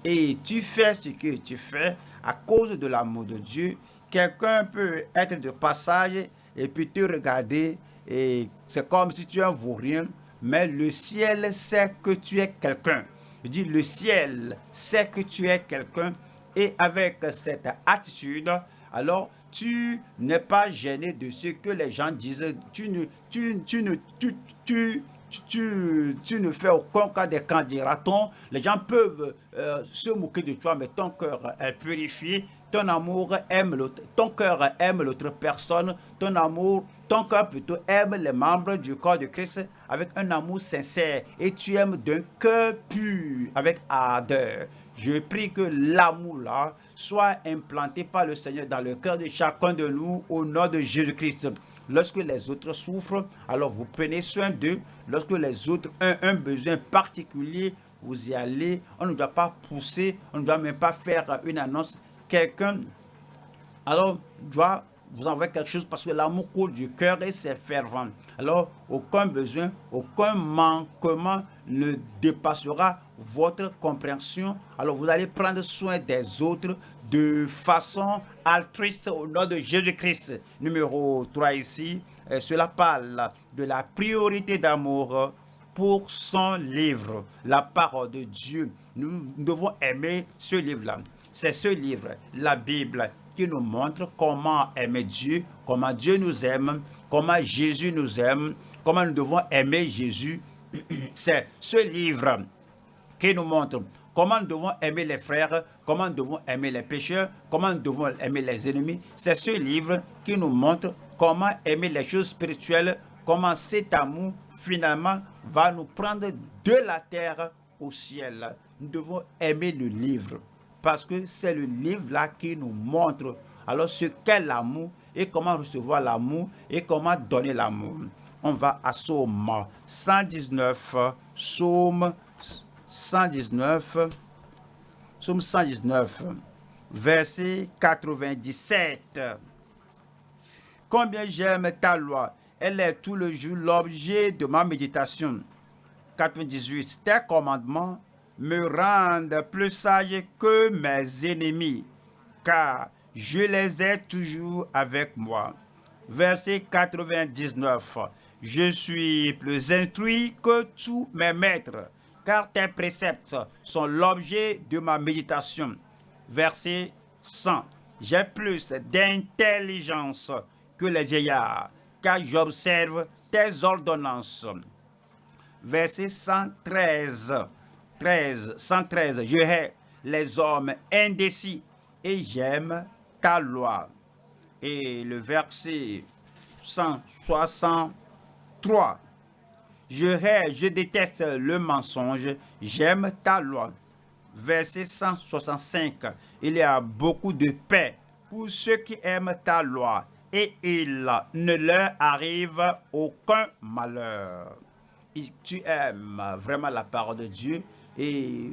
A: et tu fais ce que tu fais, à cause de l'amour de Dieu, quelqu'un peut être de passage et puis te regarder et c'est comme si tu es un vaurien, mais le ciel sait que tu es quelqu'un. Je dis, le ciel sait que tu es quelqu'un et avec cette attitude, alors tu n'es pas gêné de ce que les gens disent. Tu ne, tu, tu ne, tu, tu, tu, tu, ne fais aucun cas des candidats. Les gens peuvent euh, se moquer de toi, mais ton cœur est purifié. ton amour aime l'autre, ton cœur aime l'autre personne, ton amour, ton cœur plutôt aime les membres du corps de Christ avec un amour sincère et tu aimes d'un cœur pur, avec ardeur. Je prie que l'amour là soit implanté par le Seigneur dans le cœur de chacun de nous au nom de Jésus-Christ. Lorsque les autres souffrent, alors vous prenez soin d'eux. Lorsque les autres ont un besoin particulier, vous y allez. On ne doit pas pousser, on ne doit même pas faire une annonce. Quelqu'un, alors, doit vous envoyer quelque chose parce que l'amour coule du cœur et c'est fervent. Alors, aucun besoin, aucun manquement ne dépassera votre compréhension. Alors, vous allez prendre soin des autres de façon altruiste au nom de Jésus-Christ. Numéro 3 ici, euh, cela parle de la priorité d'amour pour son livre, la parole de Dieu. Nous devons aimer ce livre-là. C'est ce livre, la Bible, qui nous montre comment aimer Dieu, comment Dieu nous aime, comment Jésus nous aime, comment nous devons aimer Jésus. [CLEARS THROAT] C'est ce livre qui nous montre comment nous devons aimer les frères, comment nous devons aimer les pécheurs, comment nous devons aimer les ennemis. C'est ce livre qui nous montre comment aimer les choses spirituelles, comment cet amour finalement va nous prendre de la terre au ciel. Nous devons aimer le livre parce que c'est le livre là qui nous montre alors ce qu'est l'amour et comment recevoir l'amour et comment donner l'amour. On va à Psaume 119, Psaume 119, Psaume 119, verset 97. Combien j'aime ta loi, elle est tout le jour l'objet de ma méditation. 98. Tes commandements me rendent plus sage que mes ennemis, car je les ai toujours avec moi. Verset 99. Je suis plus instruit que tous mes maîtres, car tes préceptes sont l'objet de ma méditation. Verset 100. J'ai plus d'intelligence que les vieillards, car j'observe tes ordonnances. Verset 113. 13, 113. Je hais les hommes indécis et j'aime ta loi. Et le verset 163. Je hais, je déteste le mensonge, j'aime ta loi. Verset 165. Il y a beaucoup de paix pour ceux qui aiment ta loi et il ne leur arrive aucun malheur. tu aimes vraiment la parole de Dieu et,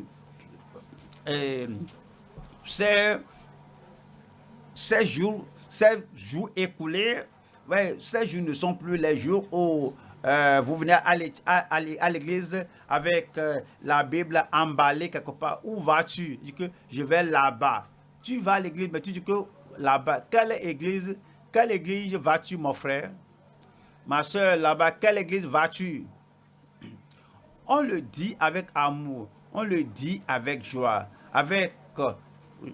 A: ces, ces, jours, ces jours écoulés, ces jours ne sont plus les jours où euh, vous venez à l'église avec euh, la Bible emballée quelque part. Où vas-tu? Je vais là-bas. Tu vas à l'église, mais tu dis que là-bas. Quelle église, quelle église vas-tu, mon frère? Ma soeur, là-bas, quelle église vas-tu? On le dit avec amour. On le dit avec joie. Avec euh,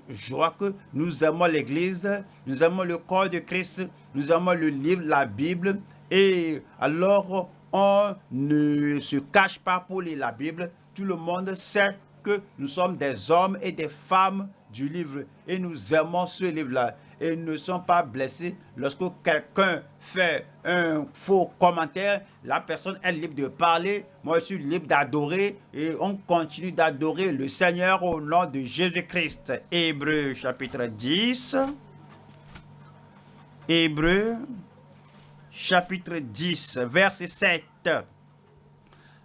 A: joie que nous aimons l'église, nous aimons le corps de Christ, nous aimons le livre, la Bible, et alors, on ne se cache pas pour lire la Bible. Tout le monde sait que nous sommes des hommes et des femmes du livre et nous aimons ce livre-là et ne sommes pas blessés lorsque quelqu'un fait un faux commentaire. La personne est libre de parler. Moi, je suis libre d'adorer et on continue d'adorer le Seigneur au nom de Jésus-Christ. Hébreu chapitre 10. Hébreu chapitre 10, verset 7.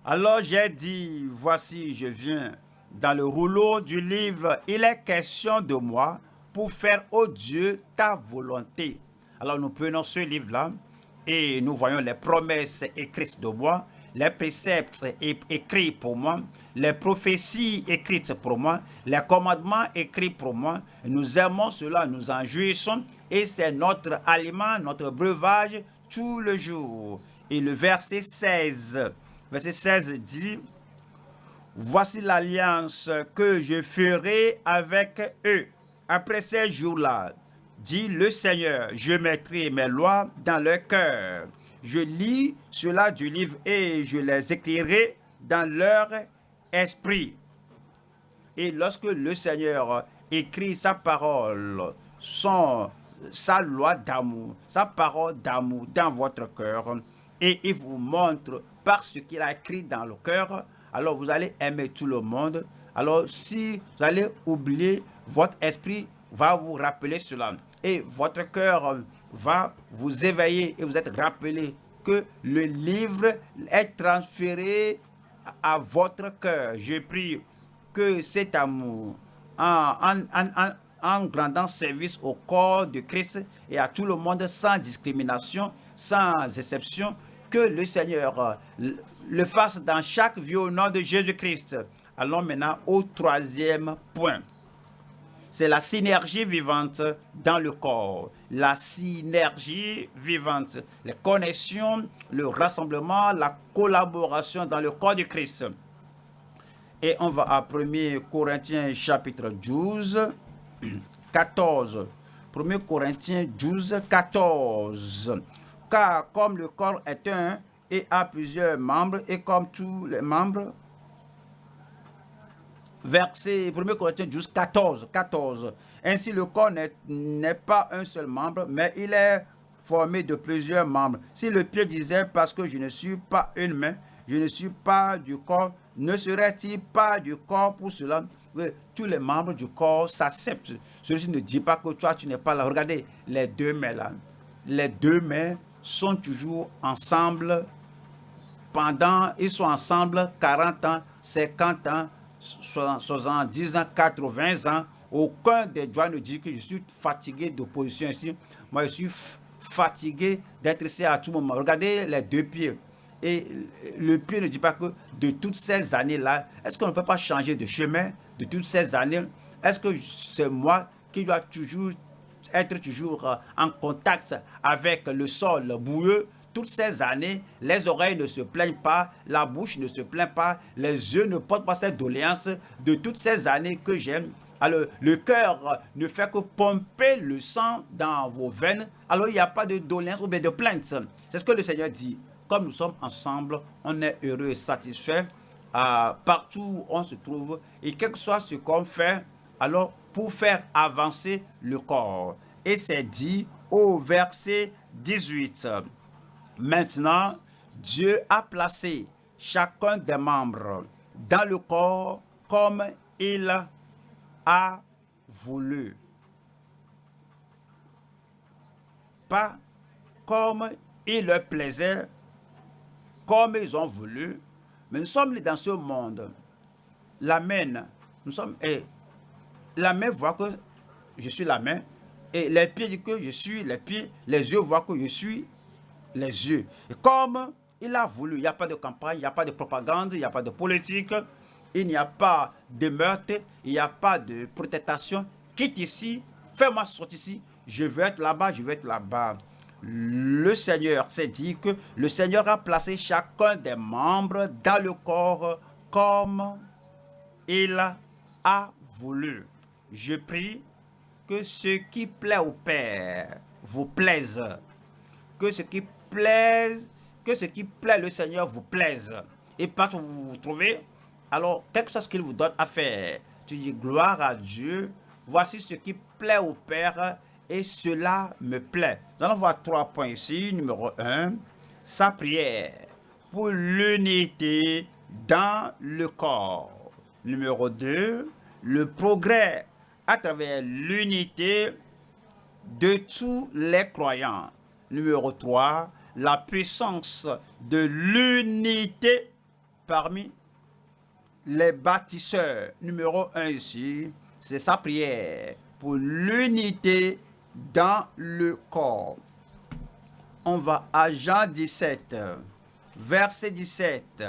A: Alors j'ai dit, voici je viens. Dans le rouleau du livre, il est question de moi pour faire, au Dieu, ta volonté. Alors nous prenons ce livre-là et nous voyons les promesses écrites de moi, les préceptes écrits pour moi, les prophéties écrites pour moi, les commandements écrits pour moi. Nous aimons cela, nous en jouissons et c'est notre aliment, notre breuvage tout le jour. Et le verset 16, verset 16 dit, Voici l'alliance que je ferai avec eux après ces jours-là, dit le Seigneur. Je mettrai mes lois dans leur cœur. Je lis cela du livre et je les écrirai dans leur esprit. Et lorsque le Seigneur écrit sa parole son, sa loi d'amour, sa parole d'amour dans votre cœur. Et il vous montre par ce qu'il a écrit dans le cœur. Alors vous allez aimer tout le monde. Alors si vous allez oublier, votre esprit va vous rappeler cela. Et votre cœur va vous éveiller et vous êtes rappelé que le livre est transféré à votre cœur. Je prie que cet amour, en, en, service au corps de Christ et à tout le monde sans discrimination, sans exception, que le Seigneur le fasse dans chaque vie au nom de Jésus-Christ. Allons maintenant au troisième point c'est la synergie vivante dans le corps. La synergie vivante, les connexions, le rassemblement, la collaboration dans le corps du Christ. Et on va à 1 Corinthiens chapitre 12, 14. 1 Corinthiens 12, 14. Car comme le corps est un et a plusieurs membres, et comme tous les membres verset 1 Corinthiens 12, 14, 14. Ainsi, le corps n'est pas un seul membre, mais il est formé de plusieurs membres. Si le pied disait, parce que je ne suis pas une main, je ne suis pas du corps, ne serait-il pas du corps pour cela? Tous les membres du corps s'acceptent. Ceci ne dit pas que toi, tu n'es pas là. Regardez les deux mains là. Les deux mains sont toujours ensemble pendant, ils sont ensemble 40 ans, 50 ans, 70 ans, 80 ans, aucun des doigts ne dit que je suis fatigué d'opposition ici. Moi, je suis fatigué d'être ici à tout moment. Regardez les deux pieds. Et le pied ne dit pas que de toutes ces années-là, est-ce qu'on ne peut pas changer de chemin de toutes ces années? Est-ce que c'est moi qui dois toujours être toujours euh, en contact avec le sol boueux toutes ces années, les oreilles ne se plaignent pas, la bouche ne se plaint pas, les yeux ne portent pas cette doléance de toutes ces années que j'aime. Alors, le cœur ne fait que pomper le sang dans vos veines. Alors, il n'y a pas de doléance ou bien de plainte. C'est ce que le Seigneur dit. Comme nous sommes ensemble, on est heureux et satisfait euh, partout où on se trouve. Et quel que soit ce qu'on fait, alors pour faire avancer le corps. Et c'est dit au verset 18. Maintenant, Dieu a placé chacun des membres dans le corps comme il a voulu. Pas comme il leur plaisait, comme ils ont voulu, mais nous sommes dans ce monde. La main, nous sommes, et la main voit que je suis la main, et les pieds disent que je suis les pieds, les yeux voient que je suis les yeux. Comme il a voulu, il n'y a pas de campagne, il n'y a pas de propagande, il n'y a pas de politique, il n'y a pas de meurtre, il n'y a pas de protestation. Quitte ici, fais-moi sortir ici, je veux être là-bas, je veux être là-bas. Le Seigneur s'est dit que le Seigneur a placé chacun des membres dans le corps comme il a voulu. Je prie que ce qui plaît au Père vous plaise, que ce qui plaise, que ce qui plaît le Seigneur vous plaise. Et partout où vous vous trouvez, alors quelque chose qu'il vous donne à faire, tu dis gloire à Dieu, voici ce qui plaît au Père et cela me plaît. Nous allons voir trois points ici. Numéro un, sa prière pour l'unité dans le corps. Numéro 2, le progrès à travers l'unité de tous les croyants. Numéro 3, la puissance de l'unité parmi les bâtisseurs. Numéro un ici, c'est sa prière pour l'unité dans le corps. On va à Jean 17, verset 17.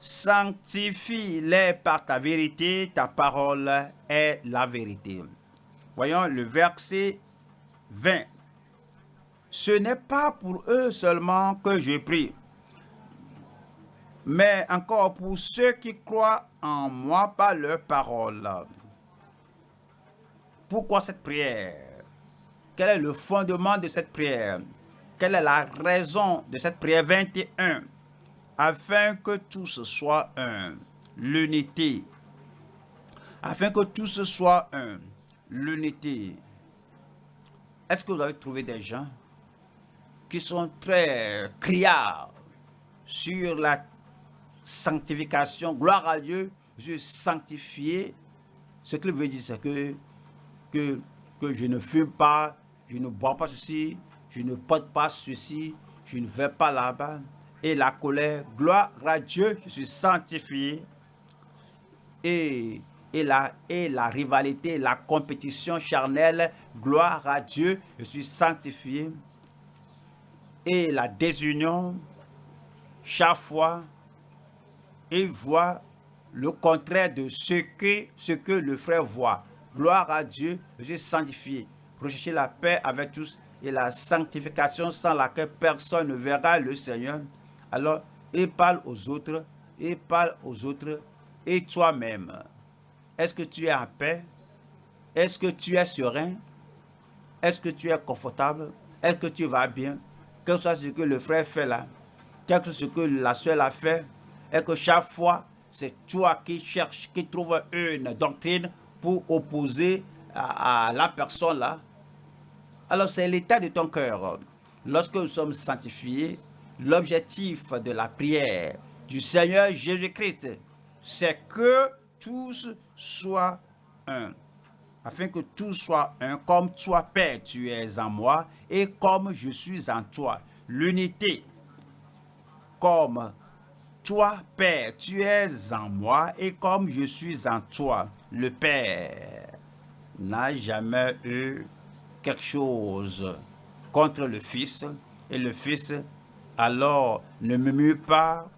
A: Sanctifie-les par ta vérité, ta parole est la vérité. Voyons le verset 20. Ce n'est pas pour eux seulement que je prie, mais encore pour ceux qui croient en moi par leur parole. Pourquoi cette prière? Quel est le fondement de cette prière? Quelle est la raison de cette prière? 21 Afin que tous soient un. L'unité. Afin que tous soient un. L'unité. Est-ce que vous avez trouvé des gens qui sont très criards sur la sanctification, gloire à Dieu, je sanctifié. Ce qu'il veut dire, c'est que, que, que je ne fume pas, je ne bois pas ceci, je ne porte pas ceci, je ne vais pas là-bas. Et la colère, gloire à Dieu, je suis sanctifié. Et, et, la, et la rivalité, la compétition charnelle, gloire à Dieu, je suis sanctifié. Et la désunion, chaque fois, il voit le contraire de ce que, le frère voit. Gloire à Dieu, je suis sanctifié. Rechercher la paix avec tous et la sanctification sans laquelle personne ne verra le Seigneur. Alors, il parle aux autres, il parle aux autres et toi-même. Est-ce que tu es en paix? Est-ce que tu es serein? Est-ce que tu es confortable? Est-ce que tu vas bien? Quel que soit ce que le frère fait là, quel que soit ce que la soeur a fait, et que chaque fois, c'est toi qui cherches, qui trouves une doctrine pour opposer à, la personne là. Alors c'est l'état de ton cœur. Lorsque nous sommes sanctifiés, l'objectif de la prière du Seigneur Jésus-Christ, c'est que tous soient un. Afin que tous soient un, comme toi, Père, tu es en moi, et comme je suis en toi. L'unité, comme toi, Père, tu es en moi et comme je suis en toi, le Père n'a jamais eu quelque chose contre le Fils. Et le Fils, alors, ne murmure pas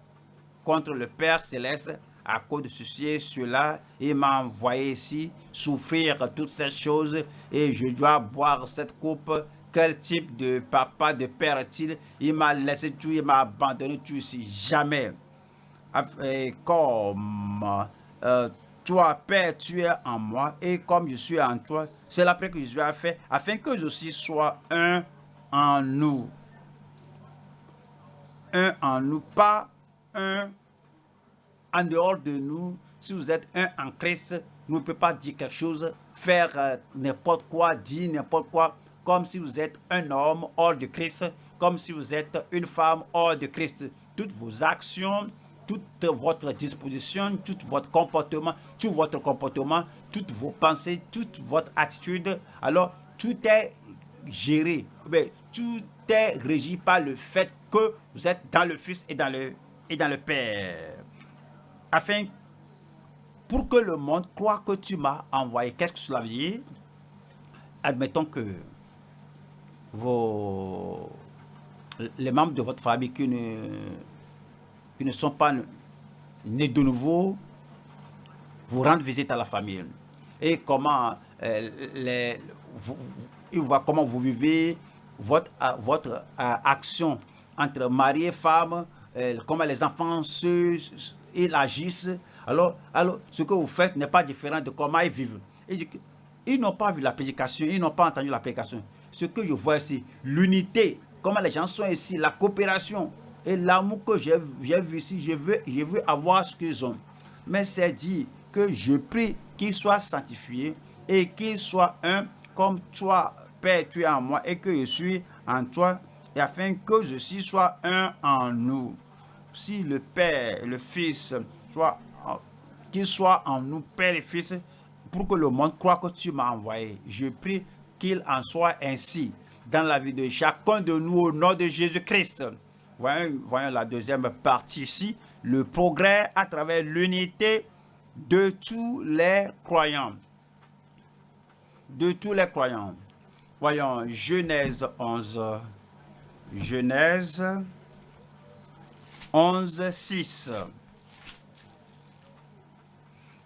A: contre le Père céleste à cause de ceci et cela. Il m'a envoyé ici souffrir toutes ces choses et je dois boire cette coupe. Quel type de papa, de père est-il? Il m'a laissé tout, il m'a abandonné tout ici. Jamais comme euh, toi, Père, tu es en moi, et comme je suis en toi, c'est la prière que Jésus a fait, afin que je aussi sois un en nous. Un en nous, pas un en dehors de nous. Si vous êtes un en Christ, vous ne pouvez pas dire quelque chose, faire euh, n'importe quoi, dire n'importe quoi, comme si vous êtes un homme hors de Christ, comme si vous êtes une femme hors de Christ. Toutes vos actions, toute votre disposition, tout votre comportement, tout votre comportement, toutes vos pensées, toute votre attitude. Alors, tout est géré, mais tout est régi par le fait que vous êtes dans le Fils et dans le, et dans le Père. Afin, pour que le monde croit que tu m'as envoyé, qu'est-ce que cela veut dire? Admettons que vos, les membres de votre famille qui ne qui ne sont pas nés de nouveau vous rendent visite à la famille. Et comment euh, les, ils voient comment vous vivez votre, euh, votre euh, action entre mari et femme, comment les enfants se, ils agissent. Alors, alors, ce que vous faites n'est pas différent de comment ils vivent. ils n'ont pas vu la prédication, ils n'ont pas entendu la prédication. Ce que je vois ici, l'unité, comment les gens sont ici, la coopération, et l'amour que j'ai vu ici, je veux, je veux avoir ce qu'ils ont. Mais c'est dit que je prie qu'ils soient sanctifiés et qu'ils soient un comme toi, Père, tu es en moi et que je suis en toi, et afin que je suis soit un en nous. Si le Père, le Fils, qu'il soit en nous, Père et Fils, pour que le monde croit que tu m'as envoyé. Je prie qu'il en soit ainsi dans la vie de chacun de nous au nom de Jésus-Christ. Voyons, la deuxième partie ici. Le progrès à travers l'unité de tous les croyants. De tous les croyants. Voyons Genèse 11. Genèse 11, 6.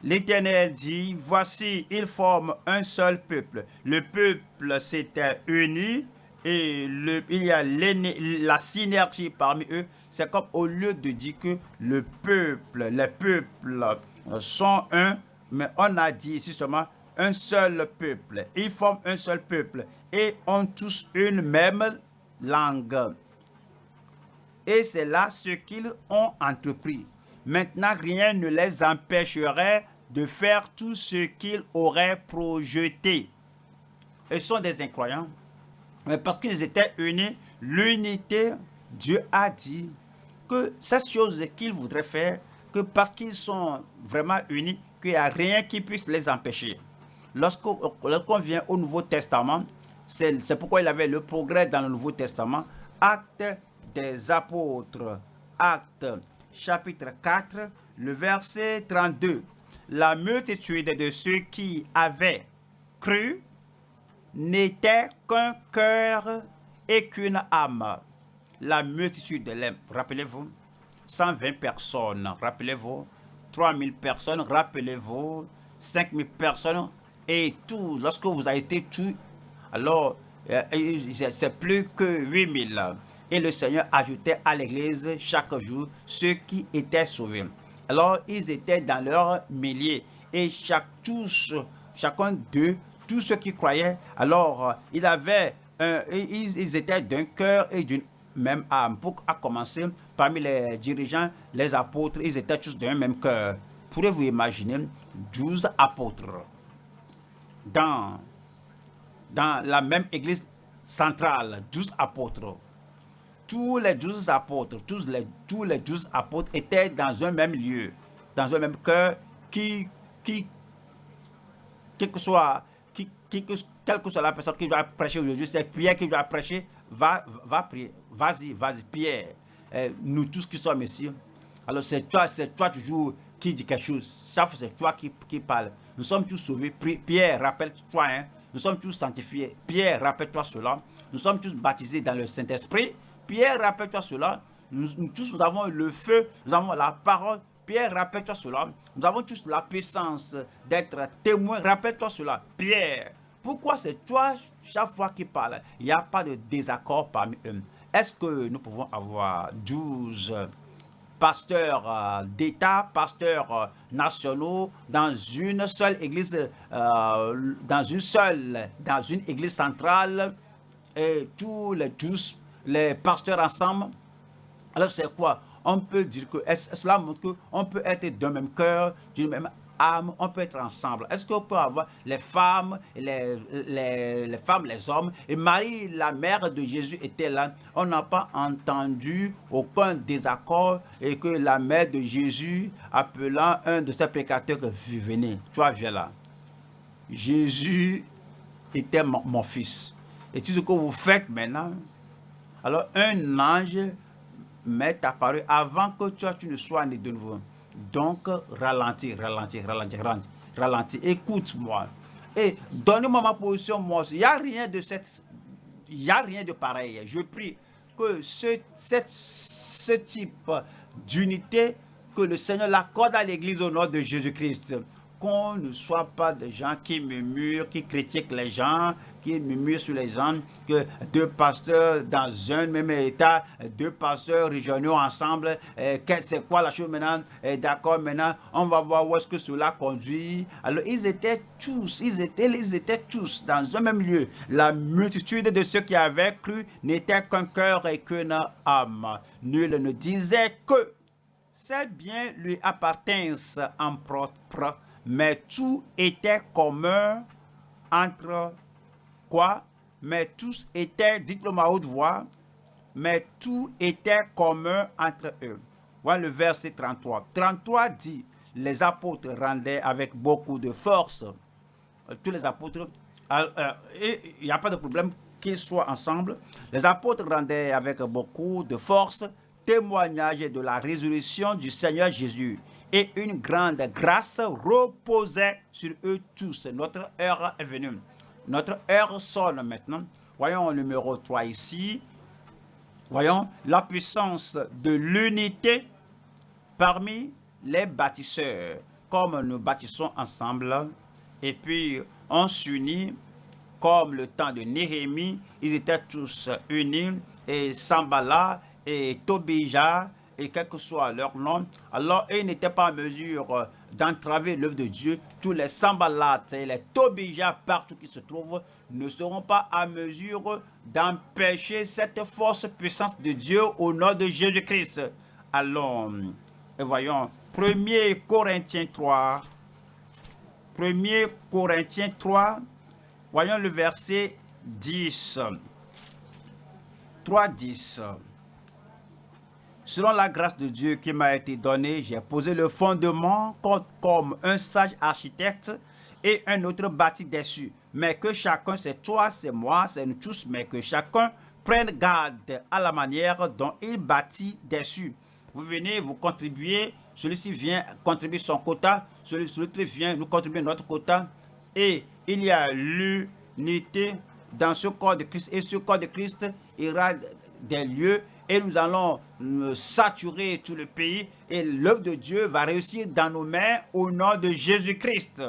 A: L'Éternel dit, voici, ils forment un seul peuple. Le peuple s'était uni et il y a la synergie parmi eux. C'est comme au lieu de dire que le peuple, les peuples sont un, mais on a dit ici seulement un seul peuple. Ils forment un seul peuple et ont tous une même langue. Et c'est là ce qu'ils ont entrepris. Maintenant, rien ne les empêcherait de faire tout ce qu'ils auraient projeté. Ils sont des incroyants Mais parce qu'ils étaient unis, l'unité, Dieu a dit que cette chose qu'il voudrait faire, que parce qu'ils sont vraiment unis, qu'il n'y a rien qui puisse les empêcher. Lorsqu'on vient au Nouveau Testament, c'est pourquoi il avait le progrès dans le Nouveau Testament. Acte des apôtres, acte chapitre 4, le verset 32. La multitude de ceux qui avaient cru n'était qu'un cœur et qu'une âme. La multitude rappelez-vous, 120 personnes, rappelez-vous, 3000 personnes, rappelez-vous, 5000 personnes, et tout, lorsque vous avez été tué, alors euh, c'est plus que 8000. Et le Seigneur ajoutait à l'église chaque jour ceux qui étaient sauvés. Alors ils étaient dans leur milliers et chaque, tous, chacun d'eux, tous ceux qui croyaient, alors euh, ils étaient d'un cœur et d'une même âme. Pour commencer, parmi les dirigeants, les apôtres, ils étaient tous d'un même cœur. Pourrez-vous imaginer 12 apôtres dans, dans la même église centrale, 12 apôtres? Tous les 12 apôtres, tous les, tous les 12 apôtres étaient dans un même lieu, dans un même cœur qui, qui quel que soit, qui, qui, quelle que soit la personne qui doit prêcher aujourd'hui, c'est Pierre qui doit prêcher, va, va prier. Vas-y, vas-y, Pierre. Eh, nous tous qui sommes ici. Alors c'est toi, c'est toi toujours qui dit quelque chose. C'est toi qui, qui parle. Nous sommes tous sauvés. Pierre, rappelle-toi, hein. nous sommes tous sanctifiés. Pierre, rappelle-toi cela. Nous sommes tous baptisés dans le Saint-Esprit. Pierre, rappelle-toi cela. Nous, tous, nous avons le feu, nous avons la parole. Pierre, rappelle-toi cela. Nous avons tous la puissance d'être témoins. Rappelle-toi cela. Pierre, pourquoi c'est toi chaque fois qui parle Il n'y a pas de désaccord parmi eux? Est-ce que nous pouvons avoir 12 pasteurs euh, d'État, pasteurs euh, nationaux dans une seule église, euh, dans une seule, dans une église centrale, et tous les tous les pasteurs ensemble. Alors c'est quoi? On peut dire que cela montre qu'on peut être d'un même cœur, d'une même on peut être ensemble. Est-ce qu'on peut avoir les femmes, les, femmes, les hommes? Et Marie, la mère de Jésus, était là. On n'a pas entendu aucun désaccord et que la mère de Jésus, appelant un de ses précateurs, venez, toi viens là? Jésus était mon, fils. Et tout ce que vous faites maintenant, alors un ange m'est apparu avant que toi tu ne sois né de nouveau. Donc, ralentis, ralentis, ralentis, ralentis, ralentis. Écoute-moi. Et donne-moi ma position, moi Il n'y a rien de cette... Il n'y a rien de pareil. Je prie que ce, ce type d'unité, que le Seigneur l'accorde à l'Église au nom de Jésus-Christ qu'on ne soit pas des gens qui murmurent, qui critiquent les gens, qui murmurent sur les gens, que deux pasteurs dans un même état, deux pasteurs régionaux ensemble, c'est quoi la chose maintenant? D'accord, maintenant, on va voir où est-ce que cela conduit. Alors, ils étaient tous, ils étaient, ils étaient tous dans un même lieu. La multitude de ceux qui avaient cru n'était qu'un cœur et qu'une âme. Nul ne disait que ces biens lui appartinssent en propre mais tout était commun entre quoi? Mais tous étaient, dites-le à haute voix, mais tout était commun entre eux. Voilà le verset 33. 33 dit, les apôtres rendaient avec beaucoup de force. Euh, tous les apôtres, euh, euh, il n'y a pas de problème qu'ils soient ensemble. Les apôtres rendaient avec beaucoup de force témoignage de la résurrection du Seigneur Jésus et une grande grâce reposait sur eux tous. Notre heure est venue. Notre heure sonne maintenant. Voyons le numéro 3 ici. Voyons la puissance de l'unité parmi les bâtisseurs. Comme nous bâtissons ensemble et puis on s'unit comme le temps de Néhémie, ils étaient tous unis et Sambala et Tobija et quel que soit leur nom, alors ils n'étaient pas en mesure euh, d'entraver l'œuvre de Dieu. Tous les sambalates et les tobijas partout qui se trouvent ne seront pas en mesure d'empêcher cette force puissance de Dieu au nom de Jésus-Christ. Allons, et voyons, 1 Corinthiens 3, 1 Corinthiens 3, voyons le verset 10. 3.10 Selon la grâce de Dieu qui m'a été donnée, j'ai posé le fondement comme un sage architecte et un autre bâti dessus. Mais que chacun, c'est toi, c'est moi, c'est nous tous, mais que chacun prenne garde à la manière dont il bâtit dessus. Vous venez, vous contribuez, celui-ci vient contribuer son quota, celui-ci vient nous contribuer notre quota. Et il y a l'unité dans ce corps de Christ. Et ce corps de Christ ira des lieux et nous allons saturer tout le pays et l'œuvre de Dieu va réussir dans nos mains au nom de Jésus-Christ.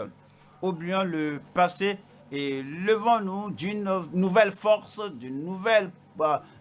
A: Oublions le passé et levons-nous d'une nouvelle force, d'une nouvelle,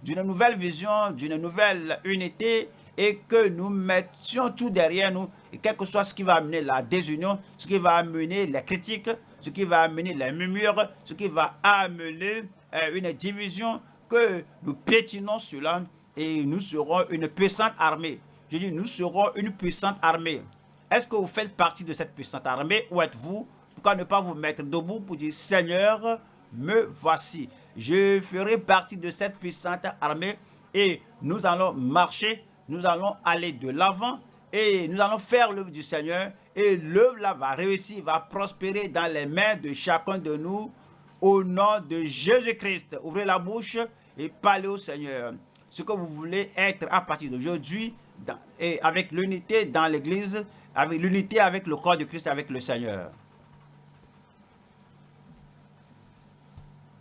A: d'une nouvelle vision, d'une nouvelle unité et que nous mettions tout derrière nous, et quel que soit ce qui va amener la désunion, ce qui va amener les critiques, ce qui va amener les murmures, ce qui va amener euh, une division, que nous pétinons cela et nous serons une puissante armée. Je dis, nous serons une puissante armée. Est-ce que vous faites partie de cette puissante armée ou êtes-vous? Pourquoi ne pas vous mettre debout pour dire, Seigneur, me voici. Je ferai partie de cette puissante armée et nous allons marcher, nous allons aller de l'avant et nous allons faire l'œuvre du Seigneur et l'œuvre là va réussir, va prospérer dans les mains de chacun de nous au nom de Jésus-Christ. Ouvrez la bouche et parlez au Seigneur. Ce que vous voulez être à partir d'aujourd'hui et avec l'unité dans l'église, avec l'unité avec le corps de Christ, avec le Seigneur.